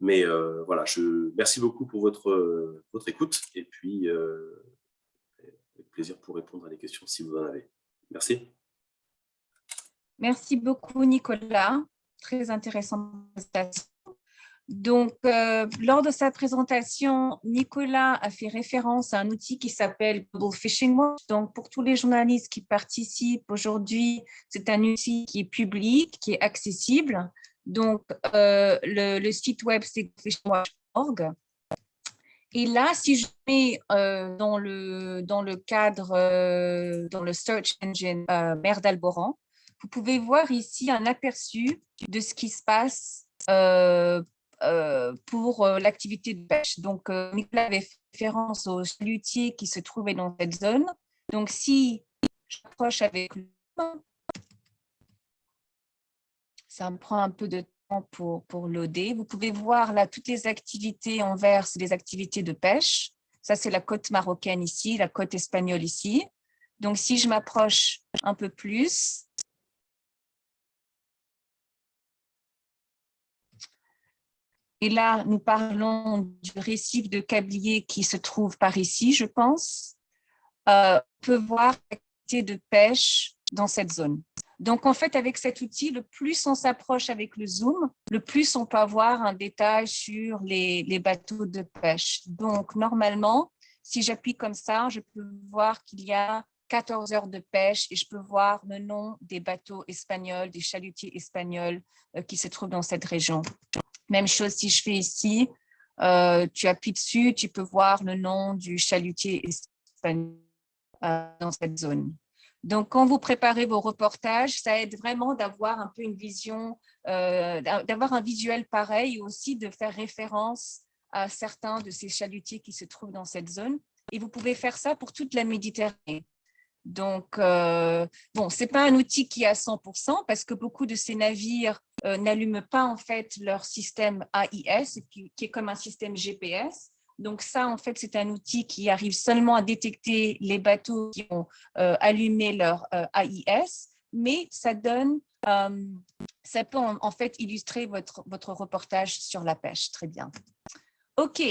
Mais euh, voilà, je merci beaucoup pour votre, votre écoute et puis plaisir pour répondre à des questions si vous en avez. Merci. Merci beaucoup, Nicolas. Très intéressante présentation. Donc, euh, lors de sa présentation, Nicolas a fait référence à un outil qui s'appelle Global Fishing Watch. Donc, pour tous les journalistes qui participent aujourd'hui, c'est un outil qui est public, qui est accessible. Donc, euh, le, site web, c'est fishingwatch.org. Et là, si je mets euh, dans, le, dans le cadre, dans le search engine mer d'Alboran, vous pouvez voir ici un aperçu de ce qui se passe euh, pour euh, l'activité de pêche. Donc, euh, Nicolas avait fait référence aux chalutiers qui se trouvaient dans cette zone. Donc, si j'approche avec ça me prend un peu de pour, loader. Vous pouvez voir là toutes les activités en vert, c'est les activités de pêche. Ça, c'est la côte marocaine ici, la côte espagnole ici. Donc, si je m'approche un peu plus, Et là, nous parlons du récif de Cablier qui se trouve par ici, je pense. Euh, on peut voir l'activité de pêche dans cette zone. Donc, en fait, avec cet outil, le plus on s'approche avec le zoom, le plus on peut avoir un détail sur les, bateaux de pêche. Donc, normalement, si j'appuie comme ça, je peux voir qu'il y a 14 heures de pêche et je peux voir le nom des bateaux espagnols, des chalutiers espagnols euh, qui se trouvent dans cette région. Même chose si je fais ici, euh, tu appuies dessus, tu peux voir le nom du chalutier espagnol euh, dans cette zone. Donc, quand vous préparez vos reportages, ça aide vraiment d'avoir un peu une vision, euh, d'avoir un visuel pareil aussi de faire référence à certains de ces chalutiers qui se trouvent dans cette zone. Et vous pouvez faire ça pour toute la Méditerranée. Donc, euh, bon, ce n'est pas un outil qui est à 100% parce que beaucoup de ces navires euh, n'allument pas en fait leur système AIS, qui, est comme un système GPS. Donc ça, en fait, c'est un outil qui arrive seulement à détecter les bateaux qui ont euh, allumé leur AIS, mais ça donne, ça peut en, fait illustrer votre, votre reportage sur la pêche. Très bien. OK.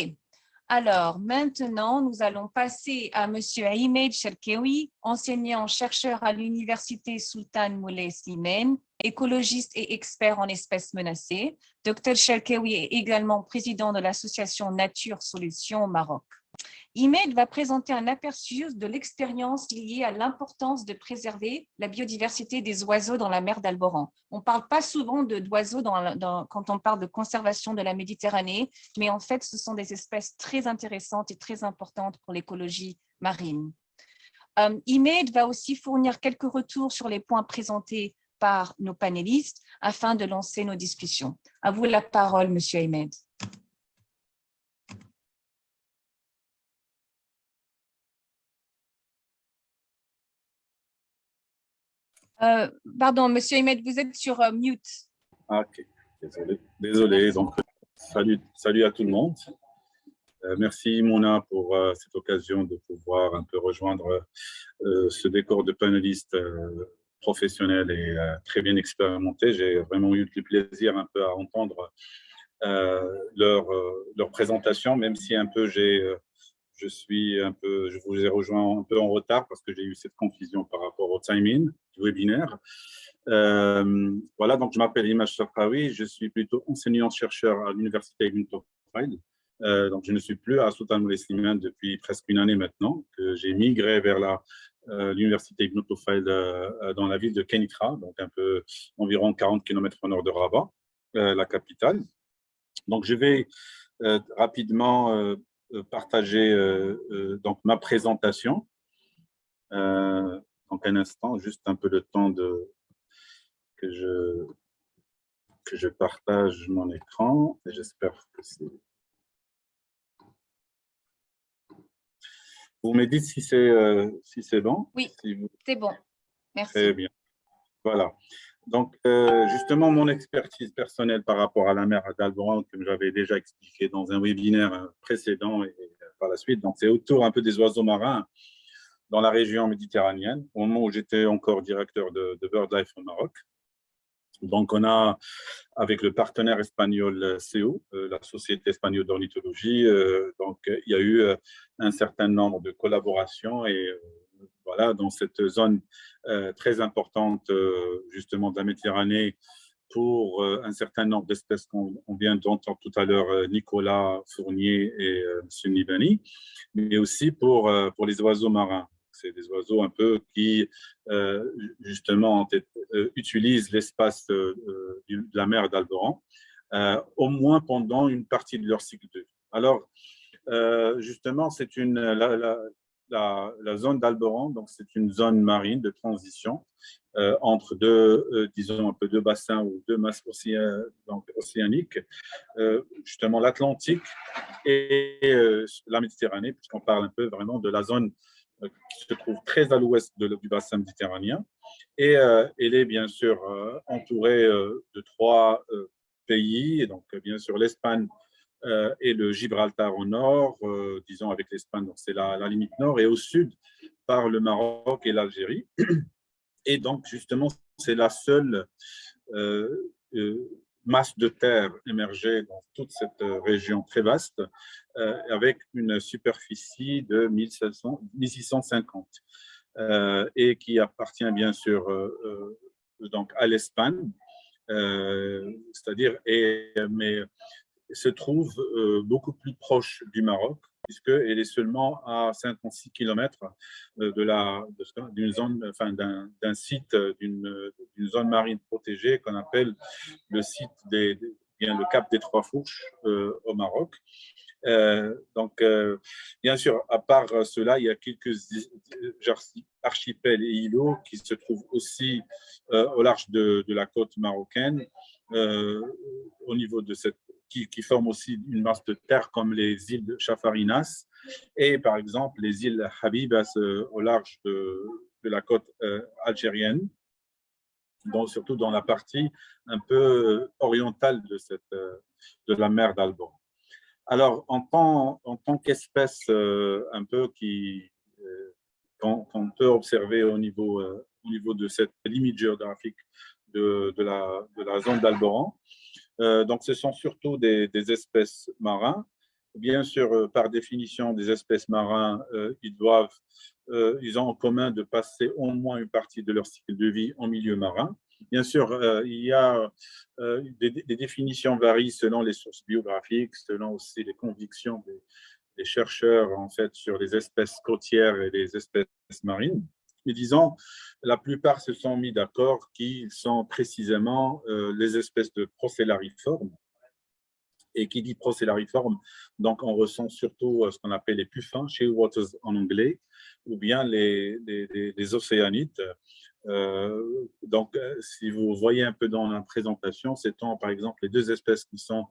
Alors, maintenant, nous allons passer à M. Ahmed Cherkewi, enseignant-chercheur à l'Université Sultan Moulay Slimane, écologiste et expert en espèces menacées. Dr Cherkewi est également président de l'association Nature Solutions au Maroc. IMED va présenter un aperçu de l'expérience liée à l'importance de préserver la biodiversité des oiseaux dans la mer d'Alboran. On ne parle pas souvent d'oiseaux quand on parle de conservation de la Méditerranée, mais en fait, ce sont des espèces très intéressantes et très importantes pour l'écologie marine. Euh, IMED va aussi fournir quelques retours sur les points présentés par nos panélistes afin de lancer nos discussions. À vous la parole, Monsieur Ahmed. Euh, pardon, Monsieur Ahmed, vous êtes sur euh, mute. Ah, désolé. Désolé. Donc, salut, salut à tout le monde. Euh, merci Mona pour cette occasion de pouvoir un peu rejoindre ce décor de panélistes professionnels et très bien expérimentés. J'ai vraiment eu du plaisir un peu à entendre leur, leur présentation, même si un peu j'ai je suis un peu, je vous ai rejoint un peu en retard parce que j'ai eu cette confusion par rapport au timing du webinaire. Euh, voilà, donc je m'appelle Image Safraoui, je suis plutôt enseignant-chercheur à l'Université Ibn euh, donc je ne suis plus à Sultan Moulay depuis presque une année maintenant, que j'ai migré vers euh, l'Université Ibn euh, dans la ville de Kenitra, donc un peu environ 40 km au nord de Rabat, la capitale. Donc je vais rapidement partager donc ma présentation. donc un instant, juste un peu le temps de que je que je partage mon écran j'espère que c'est Vous me dites si c'est si c'est bon Oui, c'est bon. Merci. Très bien. Voilà. Donc, euh, justement, mon expertise personnelle par rapport à la mer d'Alboran, comme j'avais déjà expliqué dans un webinaire précédent et par la suite, donc c'est autour un peu des oiseaux marins dans la région méditerranéenne, au moment où j'étais encore directeur de, BirdLife au Maroc. Donc, on a, avec le partenaire espagnol CO, euh, la Société espagnole d'ornithologie, euh, donc il y a eu un certain nombre de collaborations et voilà, dans cette zone euh, très importante euh, justement de la Méditerranée pour euh, un certain nombre d'espèces qu'on vient d'entendre tout à l'heure, Nicolas Fournier et M. Nibani, mais aussi pour, pour les oiseaux marins. C'est des oiseaux un peu qui, justement, utilisent l'espace de la mer d'Alboran, au moins pendant une partie de leur cycle de vie. Alors, justement, c'est une, la, zone d'Alboran, donc c'est une zone marine de transition euh, entre deux, euh, disons un peu deux bassins ou deux masses océaniques, euh, justement l'Atlantique et la Méditerranée, puisqu'on parle un peu vraiment de la zone qui se trouve très à l'ouest du bassin méditerranéen. Et elle est bien sûr entourée de trois pays, et donc bien sûr l'Espagne et le Gibraltar au nord, disons avec l'Espagne, c'est la, limite nord, et au sud par le Maroc et l'Algérie. Et donc, justement, c'est la seule masse de terre émergée dans toute cette région très vaste, avec une superficie de 1650, et qui appartient bien sûr donc à l'Espagne, c'est-à-dire, mais se trouve beaucoup plus proche du Maroc, puisqu'elle est seulement à 56 km euh, d'une zone, enfin, d'un site, euh, d'une zone marine protégée qu'on appelle le site des, bien le Cap des Trois Fourches euh, au Maroc. donc, bien sûr, à part cela, il y a quelques archipels et îlots qui se trouvent aussi au large de, de, la côte marocaine, au niveau de cette qui, forment aussi une masse de terre comme les îles de Chafarinas et par exemple les îles Habibas euh, au large de, la côte euh, algérienne, donc surtout dans la partie un peu orientale de, euh, la mer d'Alban. Alors, en tant, qu'espèce un peu qui qu'on peut observer au niveau, au niveau de cette limite géographique de, la, zone d'Alboran, donc, ce sont surtout des, espèces marins. Bien sûr, euh, par définition, des espèces marins, euh, ils doivent, ils ont en commun de passer au moins une partie de leur cycle de vie en milieu marin. Bien sûr, il y a des, définitions varient selon les sources biographiques, selon aussi les convictions des, des chercheurs en fait sur les espèces côtières et les espèces marines mais disons, la plupart se sont mis d'accord qu'ils sont précisément euh, les espèces de procellariformes. Et qui dit procellariforme, donc on ressent surtout euh, ce qu'on appelle les puffins, waters en anglais, ou bien les, les, océanites. Euh, donc, si vous voyez un peu dans la présentation, c'est par exemple les deux espèces qui sont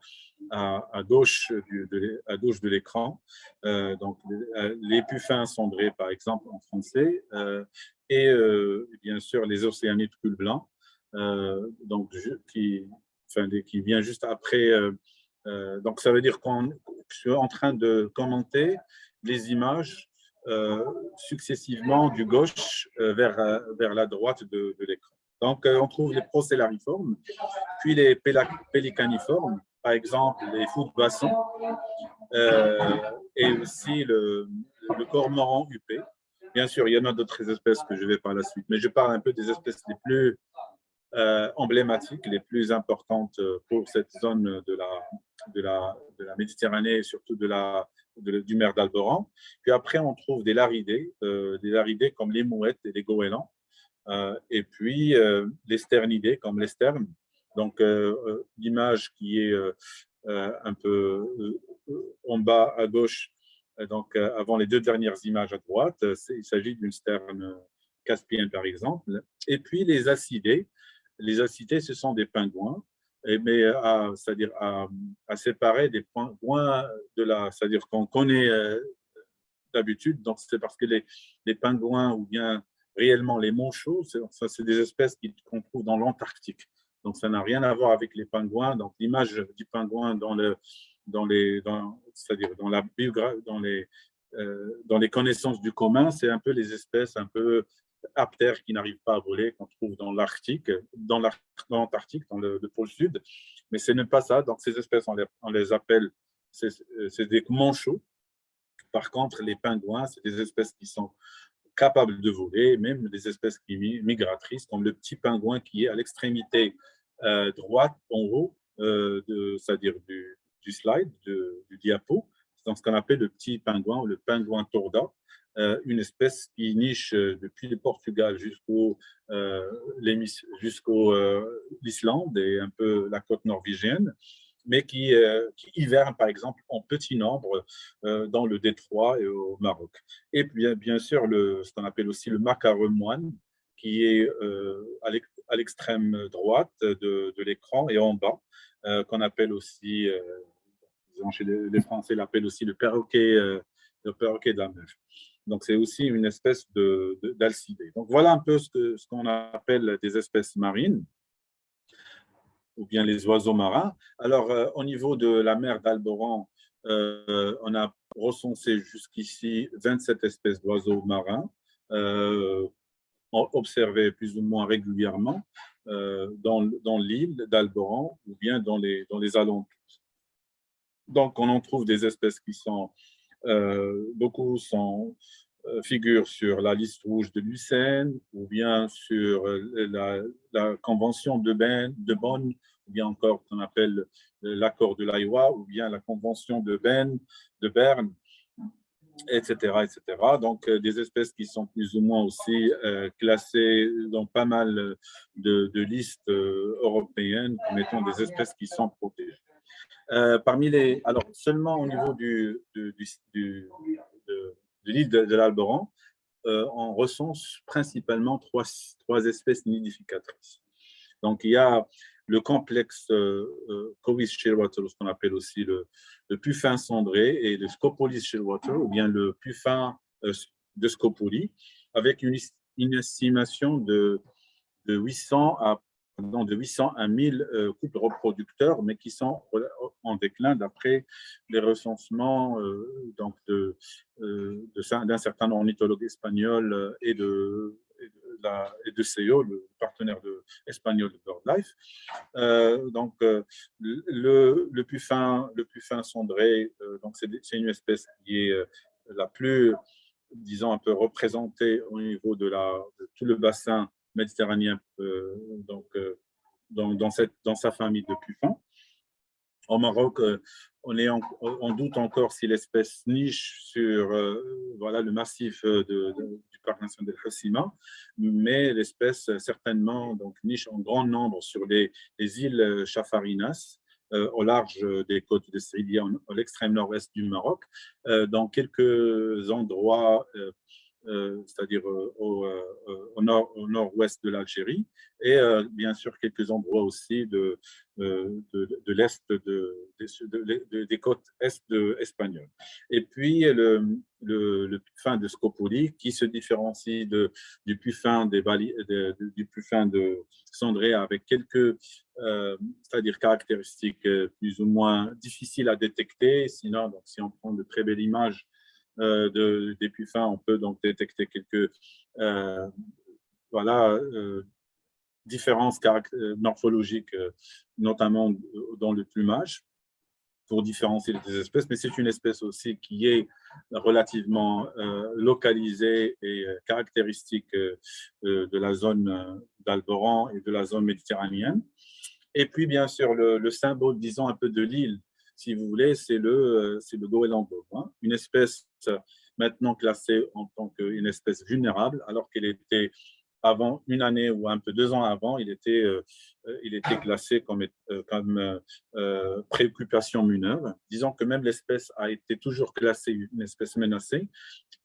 à, gauche, de, à gauche de l'écran. donc, les puffins cendrés, par exemple, en français, et euh, bien sûr les océanites cul blanc, euh, donc, qui, enfin, vient juste après. Euh, donc, ça veut dire qu'on suis en train de commenter les images successivement du gauche vers, vers la droite de, l'écran. Donc, on trouve les procellariformes, puis les pélicaniformes, par exemple les fous de et aussi le, le cormoran huppé. Bien sûr, il y en a d'autres espèces que je vais par la suite, mais je parle un peu des espèces les plus euh, emblématiques, les plus importantes euh, pour cette zone de la, de la, Méditerranée et surtout de la, du mer d'Alboran. Puis après, on trouve des laridés, euh, des laridés comme les mouettes et les goélands, et puis les sternidés comme les sternes. Donc, l'image qui est un peu en bas à gauche, euh, donc, euh, avant les deux dernières images à droite, euh, il s'agit d'une sterne caspienne, par exemple. Et puis, les acidés. Les acidés, ce sont des pingouins, mais à, séparer des pingouins de la, c'est-à-dire qu'on connaît d'habitude. Donc, c'est parce que les, pingouins ou bien réellement les manchots, ça, c'est des espèces qu'on trouve dans l'Antarctique. Donc, ça n'a rien à voir avec les pingouins. Donc, l'image du pingouin euh, dans les connaissances du commun, c'est un peu les espèces un peu aptères qui n'arrivent pas à voler qu'on trouve dans l'Arctique, dans l'Antarctique, dans, le, pôle sud. Mais ce n'est pas ça. Donc ces espèces, on les, appelle, c'est des manchots. Par contre, les pingouins, c'est des espèces qui sont capables de voler, même des espèces migratrices, comme le petit pingouin qui est à l'extrémité euh, droite en haut, euh, c'est-à-dire du, slide, du diapo, dans ce qu'on appelle le petit pingouin ou le pingouin torda, une espèce qui niche euh, depuis le Portugal jusqu'au euh, jusqu'au l'Islande et un peu la côte norvégienne, mais qui, qui, hiverne par exemple en petit nombre dans le Détroit et au Maroc. Et bien, sûr, le, ce qu'on appelle aussi le macaron moine, qui est à l'extrême droite de, l'écran et en bas, qu'on appelle aussi chez les, Français l'appellent aussi le perroquet, euh, le perroquet de la mer. Donc, c'est aussi une espèce d'alcidé. Donc, voilà un peu ce qu'on appelle des espèces marines. ou bien les oiseaux marins. Alors, au niveau de la mer d'Alboran, on a recensé jusqu'ici 27 espèces d'oiseaux marins observées plus ou moins régulièrement dans, dans l'île d'Alboran ou bien dans les, dans les alentours. Donc, on en trouve des espèces qui sont, euh, beaucoup sont, euh, figurent sur la liste rouge de Lucerne ou bien sur euh, la, convention de, ben, de Bonn, ou bien encore qu'on appelle l'accord de l'Aïwa, ou bien la convention de, ben, de Berne, etc., etc. Donc, des espèces qui sont plus ou moins aussi classées dans pas mal de listes européennes comme étant des espèces qui sont protégées. Euh, parmi les, alors seulement au niveau de, l'île de, l'Alboran, euh, on recense principalement trois, espèces nidificatrices. Donc, il y a le complexe euh, euh Covis Shearwater, ce qu'on appelle aussi le, puffin cendré, et le Scopolis Shearwater, ou bien le puffin de Scopoli, avec une, une estimation de, de 800 à de 800 à 1000 euh, couples reproducteurs, mais qui sont en déclin d'après les recensements euh, de, euh, d'un certain ornithologue espagnol et de, de, CEO, le partenaire de, espagnol de BirdLife. donc, le, le, puffin, le puffin cendré, c'est une espèce qui est la plus, disons, un peu représentée au niveau de, la, de tout le bassin méditerranéen euh, donc, euh, dans, sa famille de puffins. Au Maroc, euh, on, est on doute encore si l'espèce niche sur voilà, le massif du parc national de mais l'espèce certainement donc, niche en grand nombre sur les, les îles Chafarinas, au large des côtes de Saidia, à l'extrême nord-est du Maroc, dans quelques endroits c'est-à-dire euh, euh, au, nord, au nord-ouest de l'Algérie, et bien sûr quelques endroits aussi de, de, l'est de, des côtes est espagnoles. Et puis le, le, puffin de Scopoli qui se différencie du puffin des du puffin de Cendré avec quelques c'est-à-dire caractéristiques plus ou moins difficiles à détecter. Sinon, donc, si on prend de très belles images euh, de, des on peut donc détecter quelques euh, voilà, euh, différences morphologiques, notamment dans le plumage, pour différencier les espèces, mais c'est une espèce aussi qui est relativement localisée et caractéristique de la zone d'Alboran et de la zone méditerranéenne. Et puis, bien sûr, le, le symbole, disons, un peu de l'île si vous voulez, c'est le, euh, le goéland hein. une espèce maintenant classée en tant qu'une espèce vulnérable, alors qu'elle était avant une année ou un peu deux ans avant, il était, euh, euh, il était classé comme, comme préoccupation mineure. Disons que même l'espèce a été toujours classée une espèce menacée,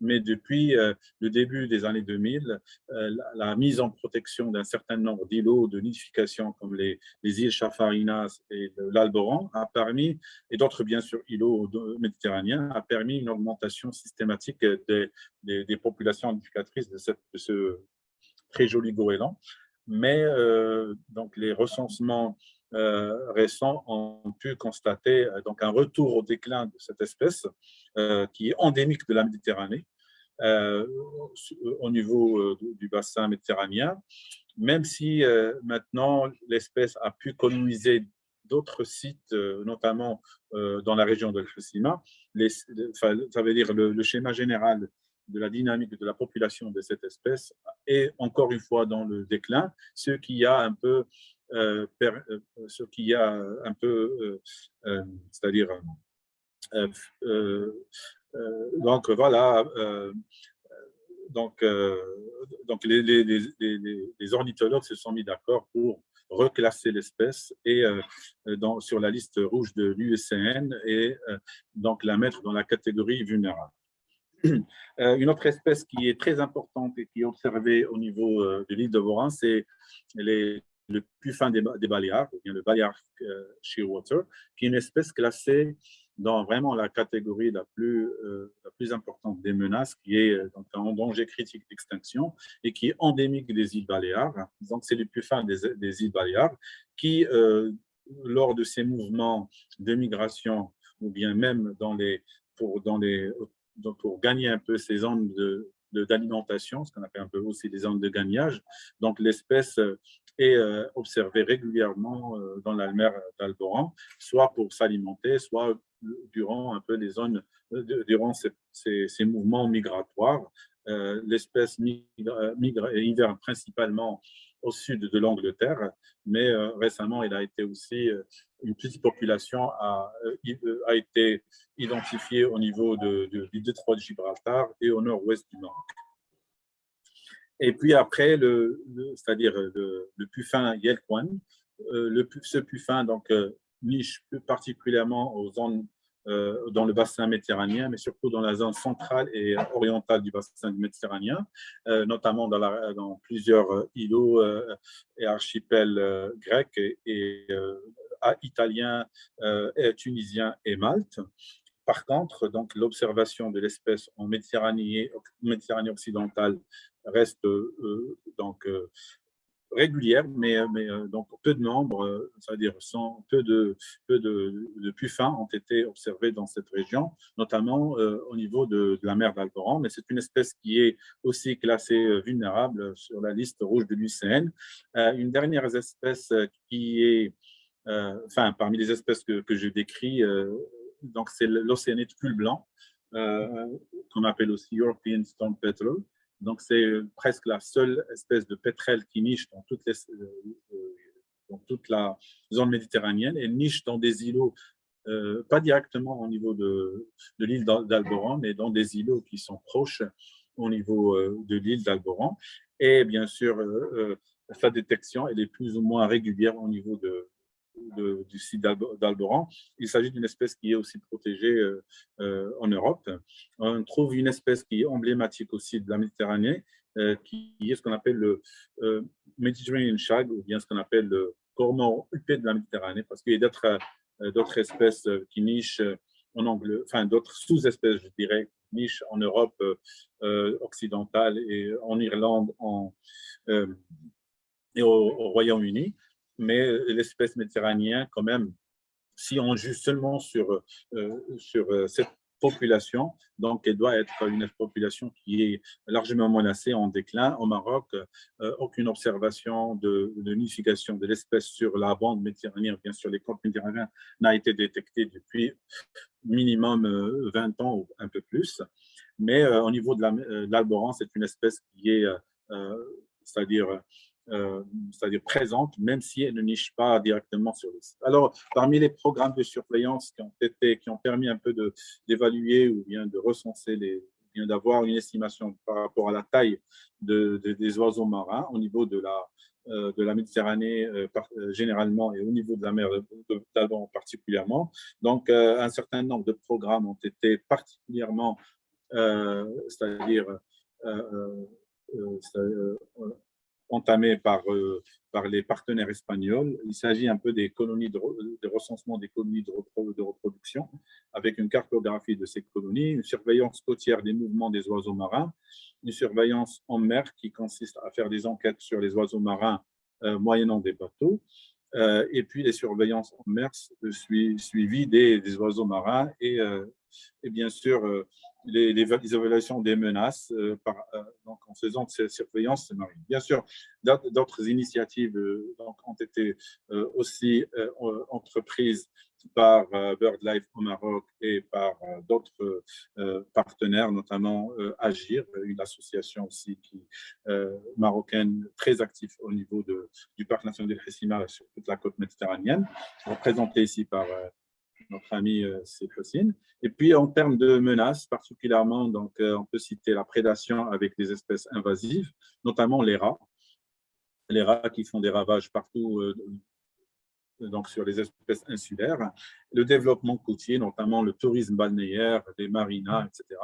mais depuis euh, le début des années 2000, euh, la, mise en protection d'un certain nombre d'îlots de nidification comme les, îles Chafarinas et l'Alboran a permis, et d'autres bien sûr îlots méditerranéens, a permis une augmentation systématique des, des, populations nidificatrices de, cette, de, ce très joli goéland. Mais euh, donc les recensements récents ont pu constater donc un retour au déclin de cette espèce qui est endémique de la Méditerranée euh, au niveau euh, du bassin méditerranéen, même si euh, maintenant l'espèce a pu coloniser d'autres sites, notamment dans la région de Fukushima, ça veut dire le, schéma général de la dynamique de la population de cette espèce est encore une fois dans le déclin, ce qui a un peu, ce qui a un peu, c'est-à-dire euh, donc voilà, euh, donc, euh, donc les, ornithologues se sont mis d'accord pour reclasser l'espèce et sur la liste rouge de l'USCN et donc la mettre dans la catégorie vulnérable. Une autre espèce qui est très importante et qui est observée au niveau de l'île de Vorin, c'est le puffin des, des Baléares, ou bien le Balearic Shearwater, qui est une espèce classée dans vraiment la catégorie la plus, euh, la plus importante des menaces, qui est euh, en danger critique d'extinction et qui est endémique des îles Baléares. Donc, c'est le puffin des, des îles Baléares qui, euh, lors de ces mouvements de migration ou bien même dans les, pour, dans les, pour gagner un peu ces zones de, d'alimentation, ce qu'on appelle un peu aussi des zones de gagnage. Donc, l'espèce est observée régulièrement dans la mer d'Alboran, soit pour s'alimenter, soit durant un peu les zones, euh, durant ces, ces, mouvements migratoires. Euh, l'espèce migre, migre et hiverne principalement au sud de l'Angleterre, mais euh, récemment, il a été aussi, une petite population a, a été identifiée au niveau de, du détroit de Gibraltar et au nord-ouest du Maroc. Et puis après, le, c'est-à-dire le, le, puffin Yelkwan, le, ce puffin donc, niche particulièrement aux zones euh, dans le bassin méditerranéen, mais surtout dans la zone centrale et orientale du bassin méditerranéen, euh, notamment dans, plusieurs euh, îlots et archipels grecs et, italiens, tunisiens et Malte. Par contre, l'observation de l'espèce en Méditerranée, Méditerranée occidentale reste donc régulière, mais, euh, mais euh, donc peu de membres, c'est-à-dire sans peu de, peu de, de, puffins ont été observés dans cette région, notamment euh, au niveau de, la mer d'Alboran, mais c'est une espèce qui est aussi classée vulnérable sur la liste rouge de l'UCN. une dernière espèce qui est, enfin, parmi les espèces que, que je décris, donc c'est l'océanite pull blanc, qu'on appelle aussi European Stone Petrel, donc, c'est presque la seule espèce de pétrel qui niche les, euh, dans toute la zone méditerranéenne et niche dans des îlots, euh, pas directement au niveau de, l'île d'Alboran, mais dans des îlots qui sont proches au niveau euh, de l'île d'Alboran. Et bien sûr, sa détection elle est plus ou moins régulière au niveau de, du site d'Alboran. Il s'agit d'une espèce qui est aussi protégée euh, euh, en Europe. On trouve une espèce qui est emblématique aussi de la Méditerranée, euh, qui est ce qu'on appelle le Mediterranean shag, ou bien ce qu'on appelle le cormor huppé de la Méditerranée, parce qu'il y a d'autres espèces qui nichent en anglais, enfin d'autres sous-espèces, je dirais, qui nichent en Europe occidentale et en Irlande et au Royaume-Uni mais l'espèce méditerranéenne, quand même, si on juge seulement sur, euh, sur euh, cette population, donc elle doit être une population qui est largement menacée, en déclin. Au Maroc, euh, aucune observation de, de nidification de l'espèce sur la bande méditerranéenne, bien sûr les côtes méditerranéennes, n'a été détectée depuis minimum 20 ans ou un peu plus. Mais au niveau de l'alboran, c'est une espèce qui est, c'est-à-dire euh, c'est-à-dire présente, même si elle ne niche pas directement sur le. Alors, parmi les programmes de surveillance qui ont, été, qui ont permis un peu d'évaluer ou bien de recenser, les, bien d'avoir une estimation par rapport à la taille de, des oiseaux marins au niveau de la, euh, de la Méditerranée euh, généralement et au niveau de la mer d'Alban particulièrement. Donc, un certain nombre de programmes ont été particulièrement, c'est-à-dire entamé par, euh, par les partenaires espagnols. Il s'agit un peu des colonies de, recensement des colonies de, de, reproduction, avec une cartographie de ces colonies, une surveillance côtière des mouvements des oiseaux marins, une surveillance en mer qui consiste à faire des enquêtes sur les oiseaux marins euh, moyennant des bateaux, euh, et puis les surveillances en mer suivies des, des oiseaux marins et, et bien sûr les, les, évaluations des menaces euh, par, euh, donc en faisant de ces surveillances marines. Bien sûr, d'autres initiatives euh, ont été aussi entreprises par BirdLife au Maroc et par d'autres partenaires, notamment Agir, une association aussi marocaine très active au niveau de, du Parc national de Hessima sur toute la côte méditerranéenne, représentée ici par notre ami euh, Céphocine. Et puis, en termes de menaces, particulièrement, donc, euh, on peut citer la prédation avec des espèces invasives, notamment les rats. Les rats qui font des ravages partout euh, donc sur les espèces insulaires, le développement côtier, notamment le tourisme balnéaire, les marinas, etc.,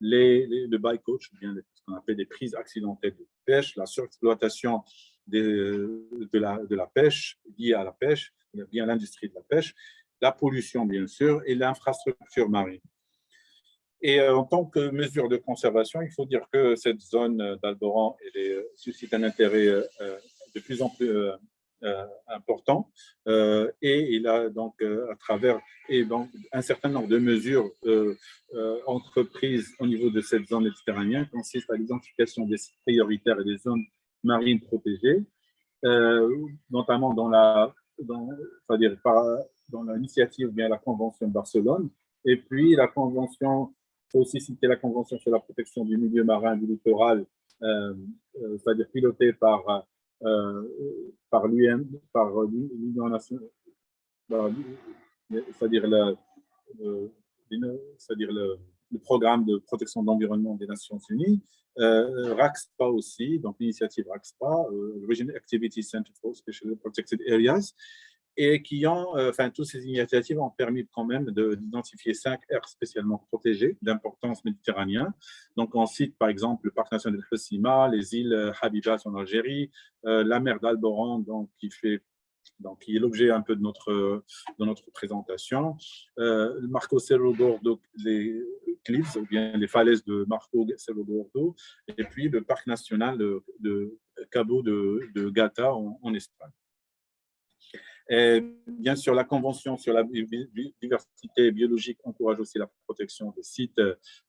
les, le bycatch, ce qu'on appelle des prises accidentelles de pêche, la surexploitation de, la, de la pêche liée à la pêche, bien l'industrie de la pêche, la pollution, bien sûr, et l'infrastructure marine. Et en tant que mesure de conservation, il faut dire que cette zone d'Alboran suscite un intérêt de plus en plus euh, important euh, et il a donc euh, à travers et un certain nombre de mesures entreprises au niveau de cette zone méditerranéenne consiste à l'identification des sites prioritaires et des zones marines protégées, notamment dans la dans, dire dans l'initiative bien la Convention de Barcelone, et puis la Convention, faut aussi citer la Convention sur la protection du milieu marin du littoral, c'est-à-dire pilotée par euh, par l'UN, par l'Union nationale, c'est-à-dire le, c'est-à-dire le, programme de protection de l'environnement des Nations Unies, euh, RAXPA aussi, donc l'initiative RAXPA, euh, Regional Activity Center for Special Protected Areas, et qui ont, euh, enfin, toutes ces initiatives ont permis quand même d'identifier cinq aires spécialement protégées d'importance méditerranéenne. Donc, on cite par exemple le parc national de Hossima, les îles euh, Habibas en Algérie, euh, la mer d'Alboran, donc qui fait donc, qui est l'objet un peu de notre, de notre présentation. le Marco Cerro Gordo, les cliffs, ou bien les falaises de Marco Cerro Gordo, et puis le parc national de, Cabo de, de Gata en Espagne. Bien sûr, la Convention sur la diversité biologique encourage aussi la protection des sites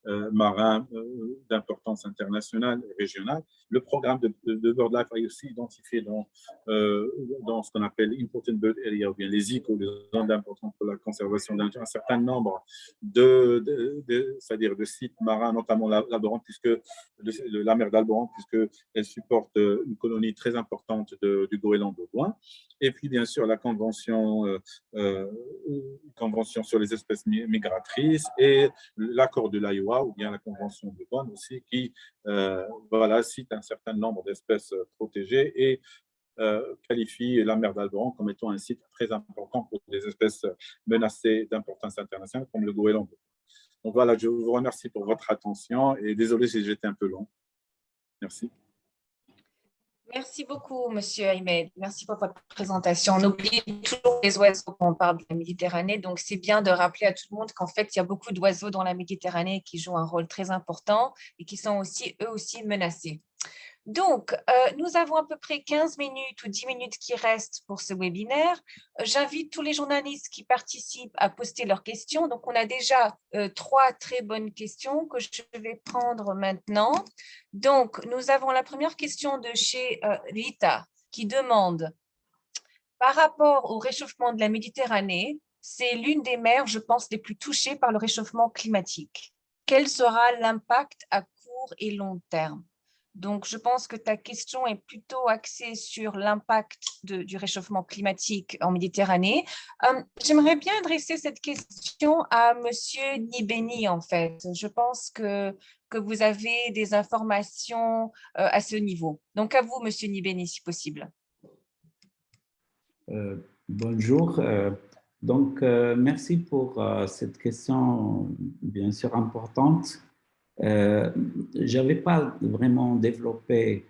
euh, marins euh, d'importance internationale et régionale. Le programme de, de, BirdLife a aussi identifié dans, euh, dans ce qu'on appelle Important Bird Area, ou bien les ICO, les zones d'importance pour la conservation d'un un certain nombre de, de, c'est-à-dire de sites marins, notamment l'Alboran, puisque la mer d'Alboran, puisqu'elle supporte une colonie très importante du goéland de loin. Et puis, bien sûr, la convention, euh, euh, convention sur les espèces migratrices et l'accord de l'Iowa ou bien la convention de Bonn aussi qui euh, voilà, cite un certain nombre d'espèces protégées et qualifie la mer d'Alboran comme étant un site très important pour des espèces menacées d'importance internationale comme le goéland. Donc voilà, je vous remercie pour votre attention et désolé si j'étais un peu long. Merci. Merci beaucoup, Monsieur Ahmed. Merci pour votre présentation. On oublie toujours les oiseaux quand on parle de la Méditerranée, donc c'est bien de rappeler à tout le monde qu'en fait, il y a beaucoup d'oiseaux dans la Méditerranée qui jouent un rôle très important et qui sont aussi, eux aussi, menacés. Donc, euh, nous avons à peu près 15 minutes ou 10 minutes qui restent pour ce webinaire. Euh, j'invite tous les journalistes qui participent à poster leurs questions. Donc, on a déjà euh, trois très bonnes questions que je vais prendre maintenant. Donc, nous avons la première question de chez Rita qui demande par rapport au réchauffement de la Méditerranée, c'est l'une des mers, je pense, les plus touchées par le réchauffement climatique. Quel sera l'impact à court et long terme? Donc, je pense que ta question est plutôt axée sur l'impact du réchauffement climatique en Méditerranée. Euh, j'aimerais bien adresser cette question à Monsieur Nibeni, en fait. Je pense que, que vous avez des informations euh, à ce niveau. Donc, à vous, Monsieur Nibeni, si possible. Euh, bonjour. donc, merci pour cette question, bien sûr, importante. Euh, je n'avais pas vraiment développé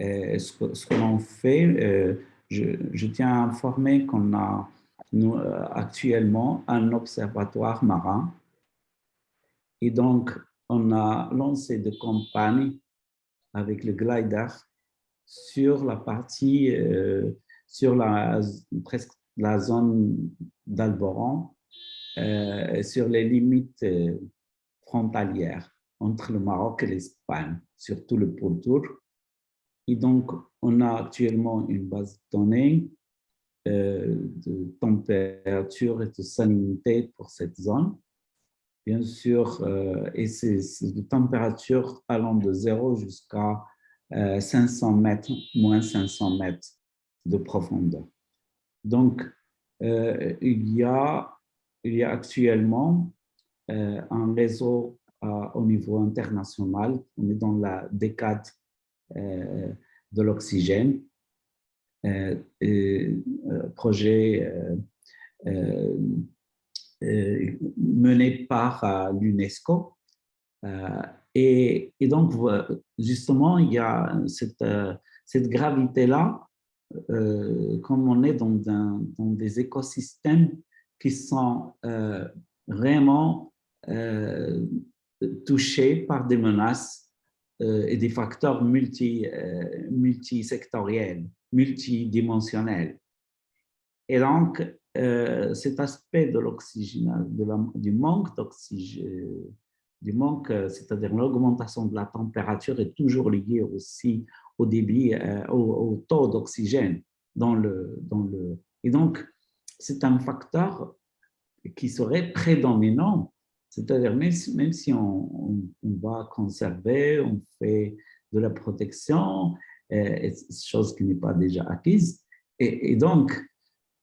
euh, ce que, l'on fait. Euh, je, tiens à informer qu'on a actuellement un observatoire marin. Et donc, on a lancé des campagnes avec le glider sur la partie, sur la, presque la zone d'Alboran, sur les limites frontalières entre le Maroc et l'Espagne, surtout le pourtour. Et donc, on a actuellement une base de données euh, de température et de salinité pour cette zone. Bien sûr, euh, et c'est de température allant de 0 jusqu'à 500 euh, mètres, moins 500 mètres de profondeur. Donc, il, y a, il y a actuellement un réseau au niveau international. On est dans la décade euh, de l'oxygène. Euh, euh, projet mené par l'UNESCO. Et, donc, justement, il y a cette, gravité-là, comme on est dans, des écosystèmes qui sont vraiment touchés par des menaces et des facteurs multi, multisectoriels, multidimensionnels. Et donc, cet aspect de l'oxygène, du manque d'oxygène, du manque, c'est-à-dire l'augmentation de la température est toujours liée aussi au débit, au, taux d'oxygène dans le, dans le... Et donc, c'est un facteur qui serait prédominant, c'est-à-dire même, même, si on, va conserver, on fait de la protection, euh, chose qui n'est pas déjà acquise. Et, donc,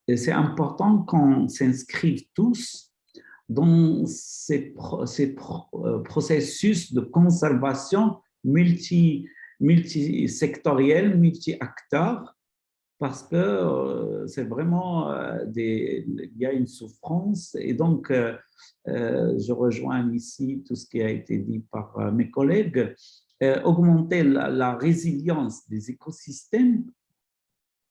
c'est important qu'on s'inscrive tous dans ces, ces euh, processus de conservation multi, multisectoriel, multi-acteurs, parce que euh, c'est vraiment euh, il y a une souffrance et donc euh, je rejoins ici tout ce qui a été dit par mes collègues. augmenter la, résilience des écosystèmes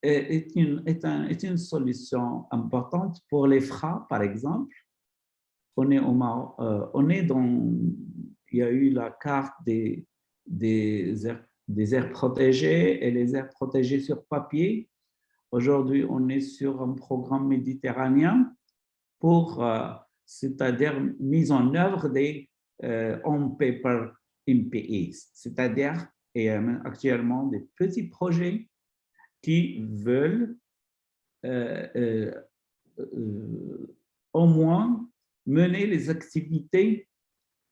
est une, solution importante pour les FRA, par exemple. On est, au, on est dans, il y a eu la carte des, des des aires protégées et les aires protégées sur papier Aujourd'hui, on est sur un programme méditerranéen pour, euh, c'est-à-dire mise en œuvre des euh, on-paper MPAs, c'est-à-dire actuellement des petits projets qui veulent euh, au moins mener les activités,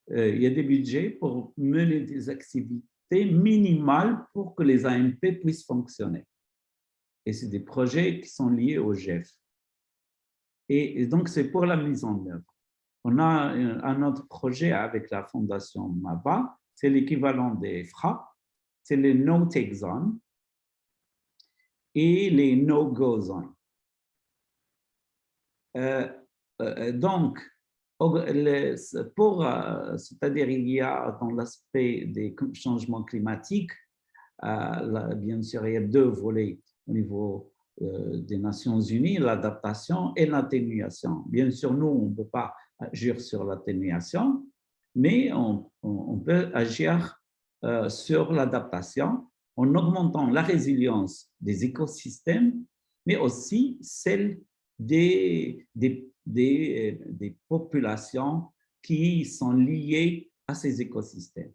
il y a des budgets pour mener des activités minimales pour que les AMP puissent fonctionner et c'est des projets qui sont liés au GEF. Et, donc, c'est pour la mise en œuvre. On a un, autre projet avec la fondation MABA, c'est l'équivalent des FRA, c'est les no-take zones et les no-go zones. Euh, euh, donc, pour, euh, c'est-à-dire il y a dans l'aspect des changements climatiques, bien sûr, il y a deux volets au niveau euh, des Nations Unies, l'adaptation et l'atténuation. Bien sûr, nous, on ne peut pas agir sur l'atténuation, mais on, peut agir euh, sur l'adaptation en augmentant la résilience des écosystèmes, mais aussi celle des, des, des, des populations qui sont liées à ces écosystèmes.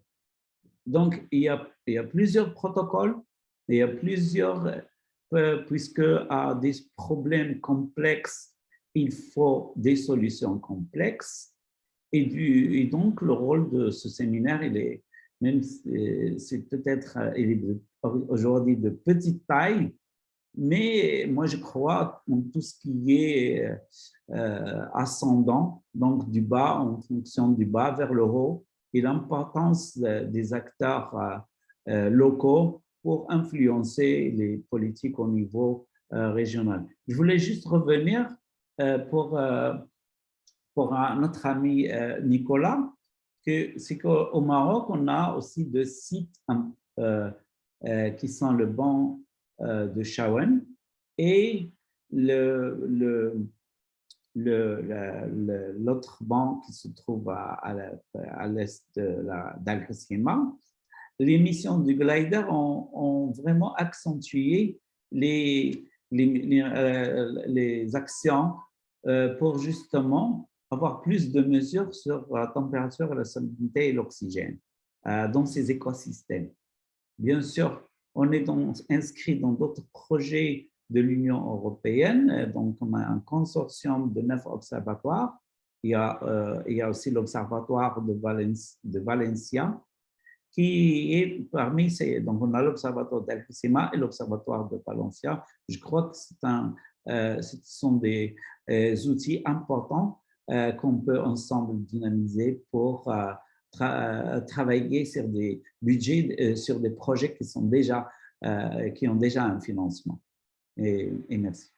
Donc, il y a, il y a plusieurs protocoles, il y a plusieurs euh, puisque à des problèmes complexes, il faut des solutions complexes. Et, donc, le rôle de ce séminaire, il est même c'est peut-être aujourd'hui de petite taille, mais moi, je crois en tout ce qui est euh, ascendant, donc du bas, en fonction du bas vers le haut, et l'importance des acteurs euh, locaux pour influencer les politiques au niveau euh, régional. Je voulais juste revenir euh, pour, euh, pour notre ami Nicolas, que c'est qu'au Maroc, on a aussi deux sites qui sont le banc de Chaouen et le, le, l'autre banc qui se trouve à, à l'est d'Al-Qasima les missions du glider ont, vraiment accentué les, les, euh, actions euh, pour justement avoir plus de mesures sur la température, la salinité et l'oxygène euh, dans ces écosystèmes. Bien sûr, on est inscrit dans d'autres projets de l'Union européenne, donc on a un consortium de neuf observatoires. Il y a, il y a aussi l'observatoire de, de Valencia, qui est parmi ces, donc on a l'Observatoire d'Alcissima et l'Observatoire de Palencia. Je crois que un, euh, ce sont des euh, outils importants euh, qu'on peut ensemble dynamiser pour travailler sur des budgets, sur des projets qui, sont déjà, qui ont déjà un financement. et, et merci.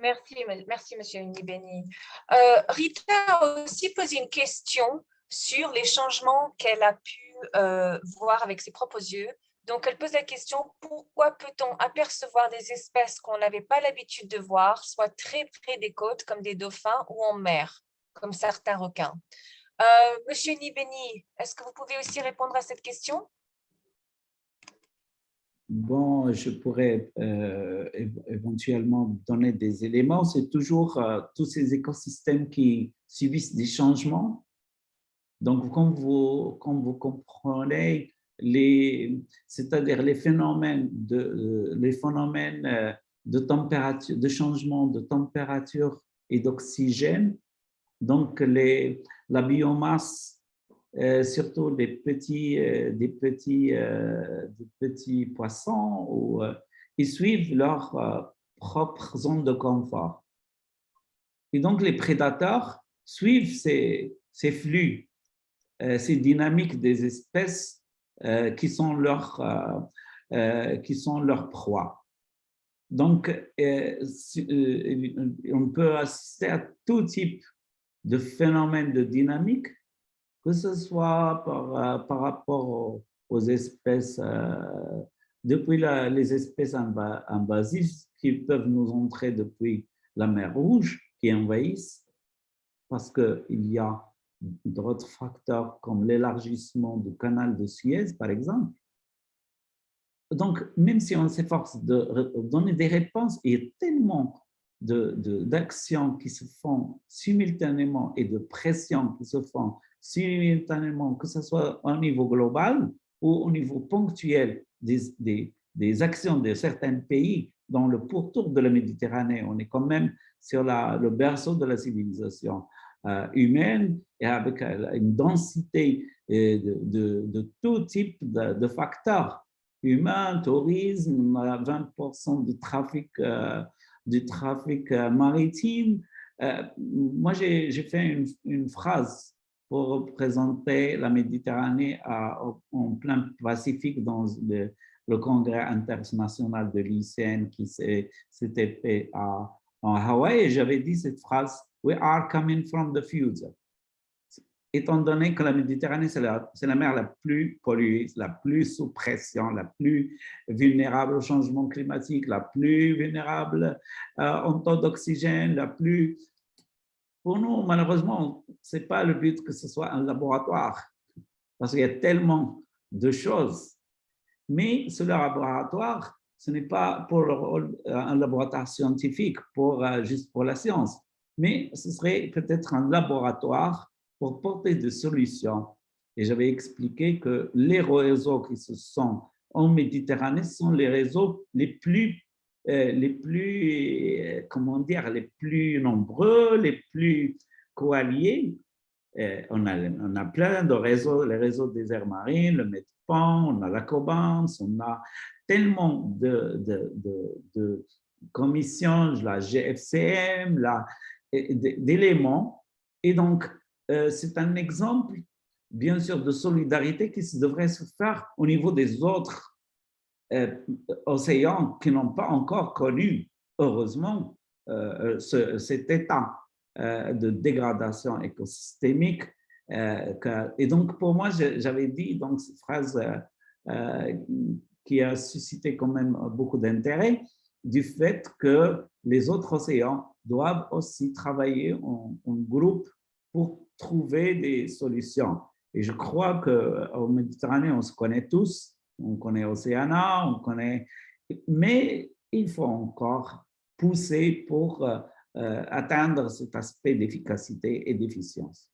Merci, merci Monsieur Nibeni. Euh, Rita a aussi posé une question sur les changements qu'elle a pu euh, voir avec ses propres yeux. Donc, elle pose la question, pourquoi peut-on apercevoir des espèces qu'on n'avait pas l'habitude de voir, soit très près des côtes, comme des dauphins, ou en mer, comme certains requins? Euh, Monsieur Nibeni, est-ce que vous pouvez aussi répondre à cette question? Bon, je pourrais euh, éventuellement donner des éléments. C'est toujours euh, tous ces écosystèmes qui subissent des changements. Donc, comme vous, comme vous comprenez, c'est-à-dire les phénomènes de, euh, les phénomènes de changement de température et d'oxygène. Donc, les, la biomasse euh, surtout des petits, euh, des petits, euh, des petits poissons, où, ils suivent leur propre zone de confort. Et donc, les prédateurs suivent ces, ces flux, ces dynamiques des espèces qui sont leur, qui sont. Donc, on peut assister à tout type de phénomènes de dynamique que ce soit par, euh, par rapport aux, espèces, euh, depuis les espèces invasives qui peuvent nous entrer depuis la mer Rouge, qui envahissent, parce qu'il y a d'autres facteurs comme l'élargissement du canal de Suez, par exemple. Donc, même si on s'efforce de donner des réponses, il y a tellement d'actions de, qui se font simultanément et de pressions qui se font simultanément, que ce soit au niveau global ou au niveau ponctuel des, des, des actions de certains pays dans le pourtour de la Méditerranée. On est quand même sur la, le berceau de la civilisation euh, humaine et avec euh, une densité euh, de, de, tout type de, facteurs humains, tourisme, 20% du trafic, du trafic maritime. moi, j'ai fait une phrase pour représenter la Méditerranée en plein Pacifique dans le, congrès international de l'ICN qui s'était fait à, en Hawaï. Et j'avais dit cette phrase, « We are coming from the future ». Étant donné que la Méditerranée, c'est la, la, mer la plus polluée, la plus sous pression, la plus vulnérable au changement climatique, la plus vulnérable euh, en taux d'oxygène, la plus pour nous, malheureusement, ce n'est pas le but que ce soit un laboratoire, parce qu'il y a tellement de choses. Mais ce laboratoire, ce n'est pas pour un laboratoire scientifique, pour, euh, juste pour la science, mais ce serait peut-être un laboratoire pour porter des solutions. Et j'avais expliqué que les réseaux qui se sont en Méditerranée sont les réseaux les plus euh, les plus, euh, comment dire, les plus nombreux, les plus coalliés. Euh, on, a, on a plein de réseaux, les réseaux des aires marines, le MEDPAN, on a la COBANS, on a tellement de, de, de, commissions, la GFCM, d'éléments. Et donc, c'est un exemple, bien sûr, de solidarité qui devrait se faire au niveau des autres euh, océans qui n'ont pas encore connu, heureusement, euh, cet état euh, de dégradation écosystémique. et donc, pour moi, j'avais dit donc, cette phrase qui a suscité quand même beaucoup d'intérêt, du fait que les autres océans doivent aussi travailler en, en, groupe pour trouver des solutions. Et je crois qu'en Méditerranée, on se connaît tous, on connaît Océana, on connaît, mais il faut encore pousser pour euh, euh, atteindre cet aspect d'efficacité et d'efficience.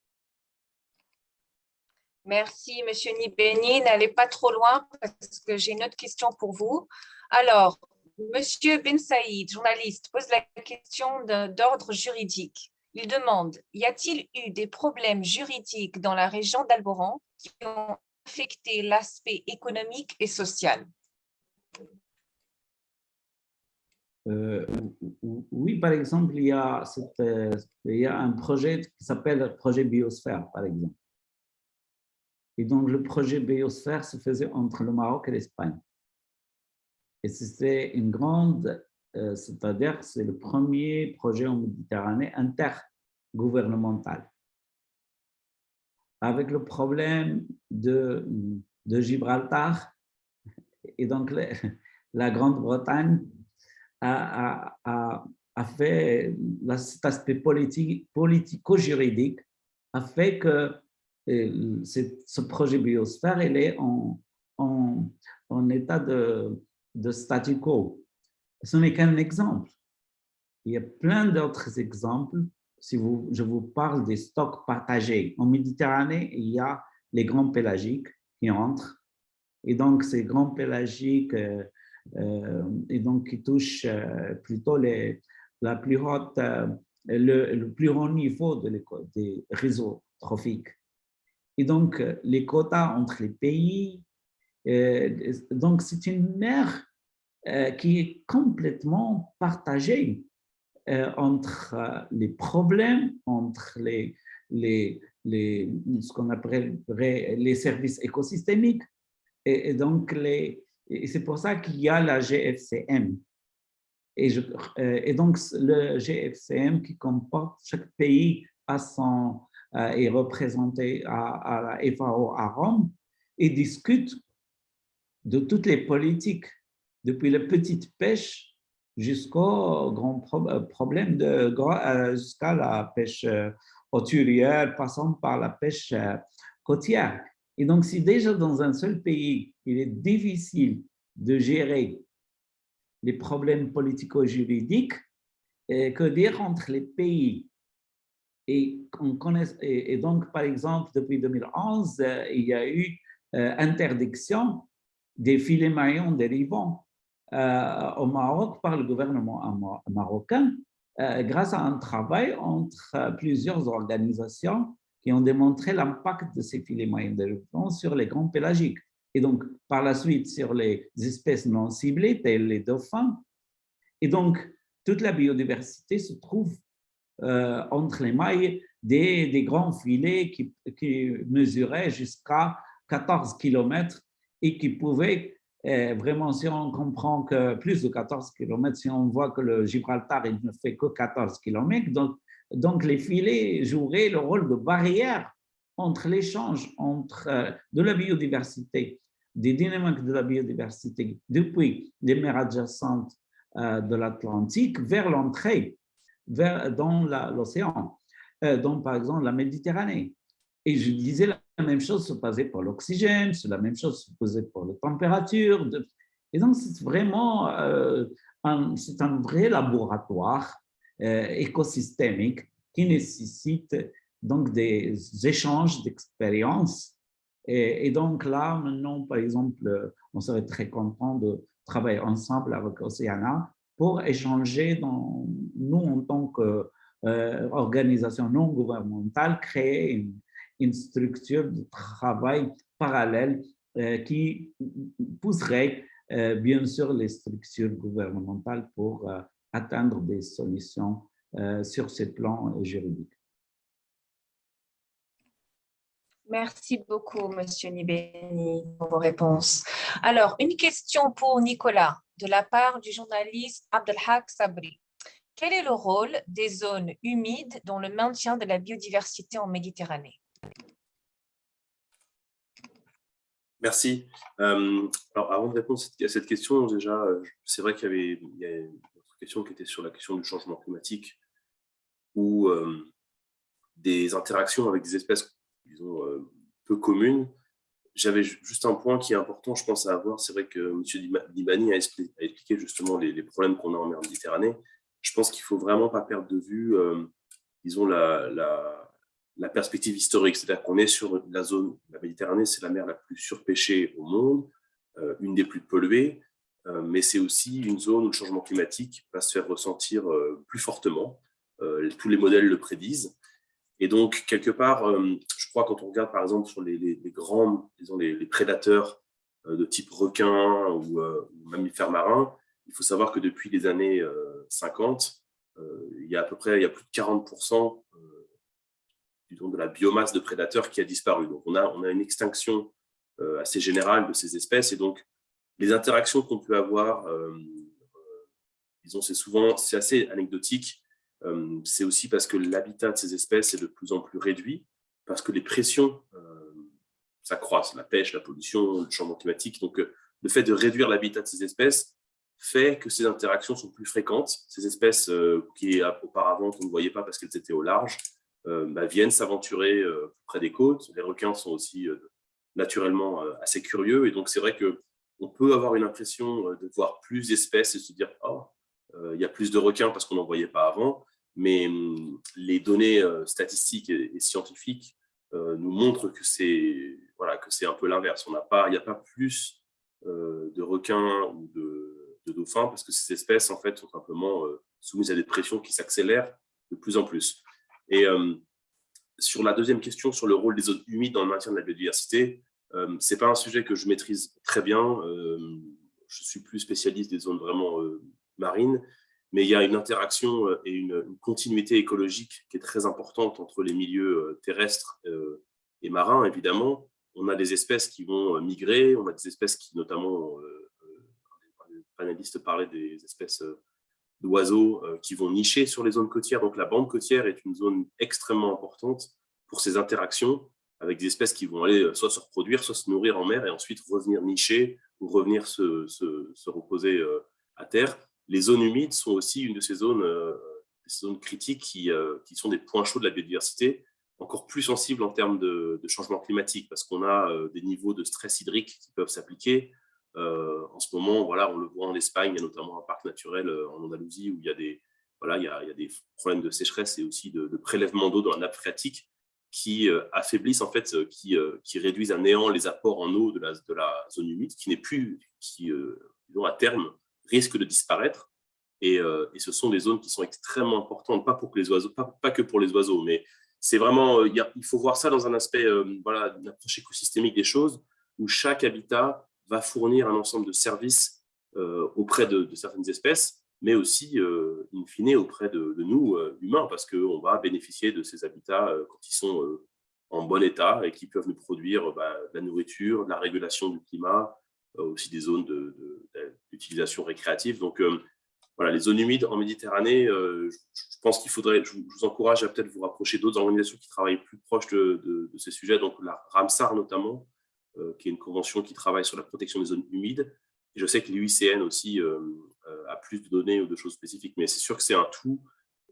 Merci, Monsieur Nibeni. N'allez pas trop loin parce que j'ai une autre question pour vous. Alors, Monsieur Ben Saïd, journaliste, pose la question d'ordre juridique. Il demande, y a-t-il eu des problèmes juridiques dans la région d'Alboran qui ont affecter l'aspect économique et social euh, oui, par exemple, il y, a euh, il y a un projet qui s'appelle le projet Biosphère, par exemple. Et donc, le projet Biosphère se faisait entre le Maroc et l'Espagne. Et c'était une grande, euh, c'est-à-dire c'est le premier projet en Méditerranée intergouvernemental avec le problème de, Gibraltar Et donc, la Grande-Bretagne a, fait, cet aspect politique, politico-juridique a fait que euh, ce projet biosphère, est en, état de statu quo. Ce n'est qu'un exemple. Il y a plein d'autres exemples. Si vous, je vous parle des stocks partagés. En Méditerranée, il y a les grands pélagiques qui entrent. Et donc, ces grands pélagiques, euh, euh, et donc qui touchent euh, plutôt les, la plus haute, le, plus haut niveau de des réseaux trophiques. Et donc, les quotas entre les pays, donc c'est une mer qui est complètement partagée entre les problèmes, entre les, les, les, ce qu'on appellerait les services écosystémiques. Et, donc, c'est pour ça qu'il y a la GFCM. Euh, et, donc, le GFCM qui comporte chaque pays à son, euh, est représenté à, à, la FAO à Rome et discute de toutes les politiques, depuis la petite pêche jusqu'au grand euh, problème de jusqu'à la pêche hauturière, passant par la pêche côtière. Et donc, si déjà dans un seul pays, il est difficile de gérer les problèmes politico-juridiques, euh, que dire entre les pays et, on connaît, et, donc, par exemple, depuis 2011, euh, il y a eu euh, interdiction des filets maillons dérivants au Maroc par le gouvernement marocain grâce à un travail entre plusieurs organisations qui ont démontré l'impact de ces filets moyens de sur les grands pélagiques. Et donc, par la suite, sur les espèces non ciblées, telles les dauphins. Et donc, toute la biodiversité se trouve euh, entre les mailles des, des grands filets qui, qui mesuraient jusqu'à 14 km et qui pouvaient euh, vraiment, si on comprend que plus de 14 km, si on voit que le Gibraltar il ne fait que 14 km, donc les filets joueraient le rôle de barrière entre l'échange entre euh, de la biodiversité, des dynamiques de la biodiversité depuis les mers adjacentes euh, de l'Atlantique vers l'entrée dans l'océan, euh, donc par exemple la Méditerranée. Et je disais la même chose se passait pour l'oxygène, c'est la même chose se faisait pour la température. Et donc c'est vraiment c'est un vrai laboratoire euh, écosystémique qui nécessite donc des échanges d'expériences. Et, donc là, maintenant, par exemple, on serait très content de travailler ensemble avec Oceana pour échanger, nous, en tant qu'organisation euh, non gouvernementale, créer une, une, structure de travail parallèle euh, qui pousserait bien sûr les structures gouvernementales pour atteindre des solutions euh, sur ces plans juridiques. Merci beaucoup, Monsieur Nibeni, pour vos réponses. Alors, une question pour Nicolas, de la part du journaliste Abdelhak Sabri. Quel est le rôle des zones humides dans le maintien de la biodiversité en Méditerranée? Merci. Euh, alors, avant de répondre à cette question, déjà, c'est vrai qu'il y avait question qui était sur la question du changement climatique ou euh, des interactions avec des espèces, disons, euh, peu communes. J'avais juste un point qui est important, je pense, à avoir. C'est vrai que M. Dibani a, expliqué justement les, problèmes qu'on a en mer Méditerranée. Je pense qu'il ne faut vraiment pas perdre de vue, euh, disons, la, la, perspective historique. C'est-à-dire qu'on est sur la zone, la Méditerranée, c'est la mer la plus surpêchée au monde, une des plus polluées. Euh, mais c'est aussi une zone où le changement climatique va se faire ressentir euh, plus fortement. Euh, tous les modèles le prédisent. Et donc, quelque part, je crois quand on regarde par exemple sur les, les, grands, disons les, prédateurs de type requin ou, mammifères marins, il faut savoir que depuis les années 50, il y a à peu près il y a plus de 40% de la biomasse de prédateurs qui a disparu. Donc, on a, on a une extinction assez générale de ces espèces. Et donc, les interactions qu'on peut avoir, euh, euh, disons, c'est souvent, c'est assez anecdotique. Euh, c'est aussi parce que l'habitat de ces espèces est de plus en plus réduit, parce que les pressions s'accroissent, la pêche, la pollution, le changement climatique. Donc, le fait de réduire l'habitat de ces espèces fait que ces interactions sont plus fréquentes. Ces espèces qui auparavant on ne voyait pas parce qu'elles étaient au large, bah, viennent s'aventurer près des côtes. Les requins sont aussi naturellement assez curieux. Et donc, c'est vrai qu'on peut avoir une impression de voir plus d'espèces et se dire « Oh, il y a plus de requins parce qu'on n'en voyait pas avant ». Mais hum, les données statistiques et scientifiques nous montrent que c'est un peu l'inverse. Il n'y a pas plus de requins ou de, dauphins parce que ces espèces en fait, sont simplement soumises à des pressions qui s'accélèrent de plus en plus. Et sur la deuxième question, sur le rôle des zones humides dans le maintien de la biodiversité, ce n'est pas un sujet que je maîtrise très bien. je suis plus spécialiste des zones vraiment marines, mais il y a une interaction et une, continuité écologique qui est très importante entre les milieux terrestres et marins, évidemment. On a des espèces qui vont migrer, on a des espèces qui, notamment, les panélistes parlaient des espèces d'oiseaux qui vont nicher sur les zones côtières. Donc, la bande côtière est une zone extrêmement importante pour ces interactions avec des espèces qui vont aller soit se reproduire, soit se nourrir en mer et ensuite revenir nicher ou revenir se, se reposer à terre les zones humides sont aussi une de ces zones, euh, zones critiques qui, euh, qui, sont des points chauds de la biodiversité, encore plus sensibles en termes de, changement climatique, parce qu'on a euh, des niveaux de stress hydrique qui peuvent s'appliquer. En ce moment, voilà, on le voit en Espagne, il y a notamment un parc naturel en Andalousie où il y a des, voilà, il y a, des problèmes de sécheresse et aussi de, prélèvement d'eau dans la nappe phréatique qui affaiblissent, en fait, qui, qui, réduisent à néant les apports en eau de la, de la zone humide, qui n'est plus, qui, à terme, risquent de disparaître. Et, euh, ce sont des zones qui sont extrêmement importantes, pas, pour que, les oiseaux, pas, que pour les oiseaux, mais c'est vraiment, euh, il faut voir ça dans un aspect, euh, voilà, d'une approche écosystémique des choses, où chaque habitat va fournir un ensemble de services auprès de, certaines espèces, mais aussi, in fine, auprès de, nous, humains, parce qu'on va bénéficier de ces habitats quand ils sont en bon état et qui peuvent nous produire bah, de la nourriture, de la régulation du climat, euh, aussi des zones d'utilisation récréative. Donc, euh, voilà, les zones humides en Méditerranée, euh, je, pense qu'il faudrait, je, vous encourage à peut-être vous rapprocher d'autres organisations qui travaillent plus proche de, ces sujets, donc la RAMSAR notamment, qui est une convention qui travaille sur la protection des zones humides. Et je sais que l'UICN aussi a plus de données ou de choses spécifiques, mais c'est sûr que c'est un tout.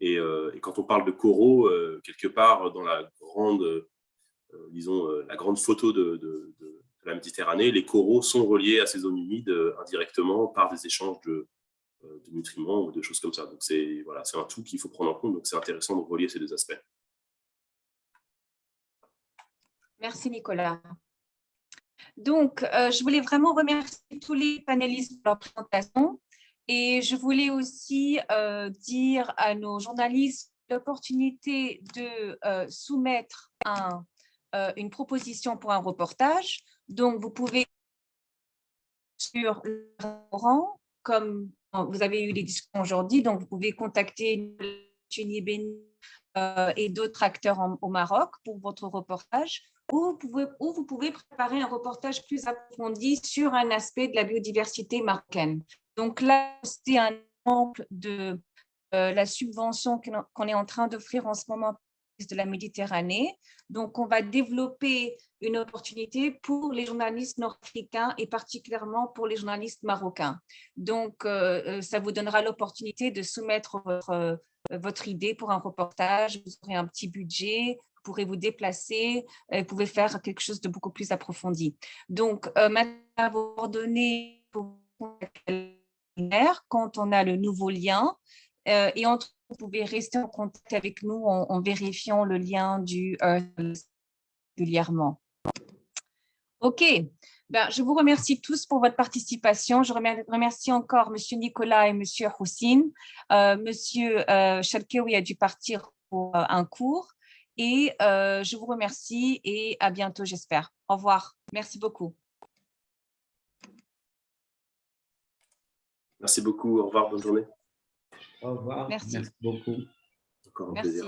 Et, quand on parle de coraux, quelque part dans la grande, disons, la grande photo de, la Méditerranée, les coraux sont reliés à ces zones humides euh, indirectement par des échanges de, euh, de nutriments ou de choses comme ça. Donc c'est voilà, un tout qu'il faut prendre en compte, donc c'est intéressant de relier ces deux aspects. Merci Nicolas. Donc, euh, je voulais vraiment remercier tous les panélistes pour leur présentation et je voulais aussi dire à nos journalistes l'opportunité de soumettre un, une proposition pour un reportage. Donc, vous pouvez sur le restaurant, comme vous avez eu des discussions aujourd'hui, donc vous pouvez contacter euh, et d'autres acteurs au Maroc pour votre reportage, ou vous, pouvez, préparer un reportage plus approfondi sur un aspect de la biodiversité marocaine. Donc là, c'est un exemple de euh, la subvention qu'on est en train d'offrir en ce moment de la Méditerranée. Donc, on va développer une opportunité pour les journalistes nord-africains et particulièrement pour les journalistes marocains. Donc, euh, euh, ça vous donnera l'opportunité de soumettre votre, idée pour un reportage. Vous aurez un petit budget, pourrez vous déplacer, vous pouvez faire quelque chose de beaucoup plus approfondi. Donc, maintenant, vous ordonnez quand on a le nouveau lien et entre vous pouvez rester en contact avec nous en, vérifiant le lien du euh, régulièrement. OK. Ben, je vous remercie tous pour votre participation. Je remercie encore M. Nicolas et M. Houssine. Euh, M. Euh, a dû partir pour euh, un cours. Et euh, je vous remercie et à bientôt, j'espère. Au revoir. Merci beaucoup. Merci beaucoup. Au revoir. Bonne journée. Au revoir. Merci. beaucoup. Encore un plaisir.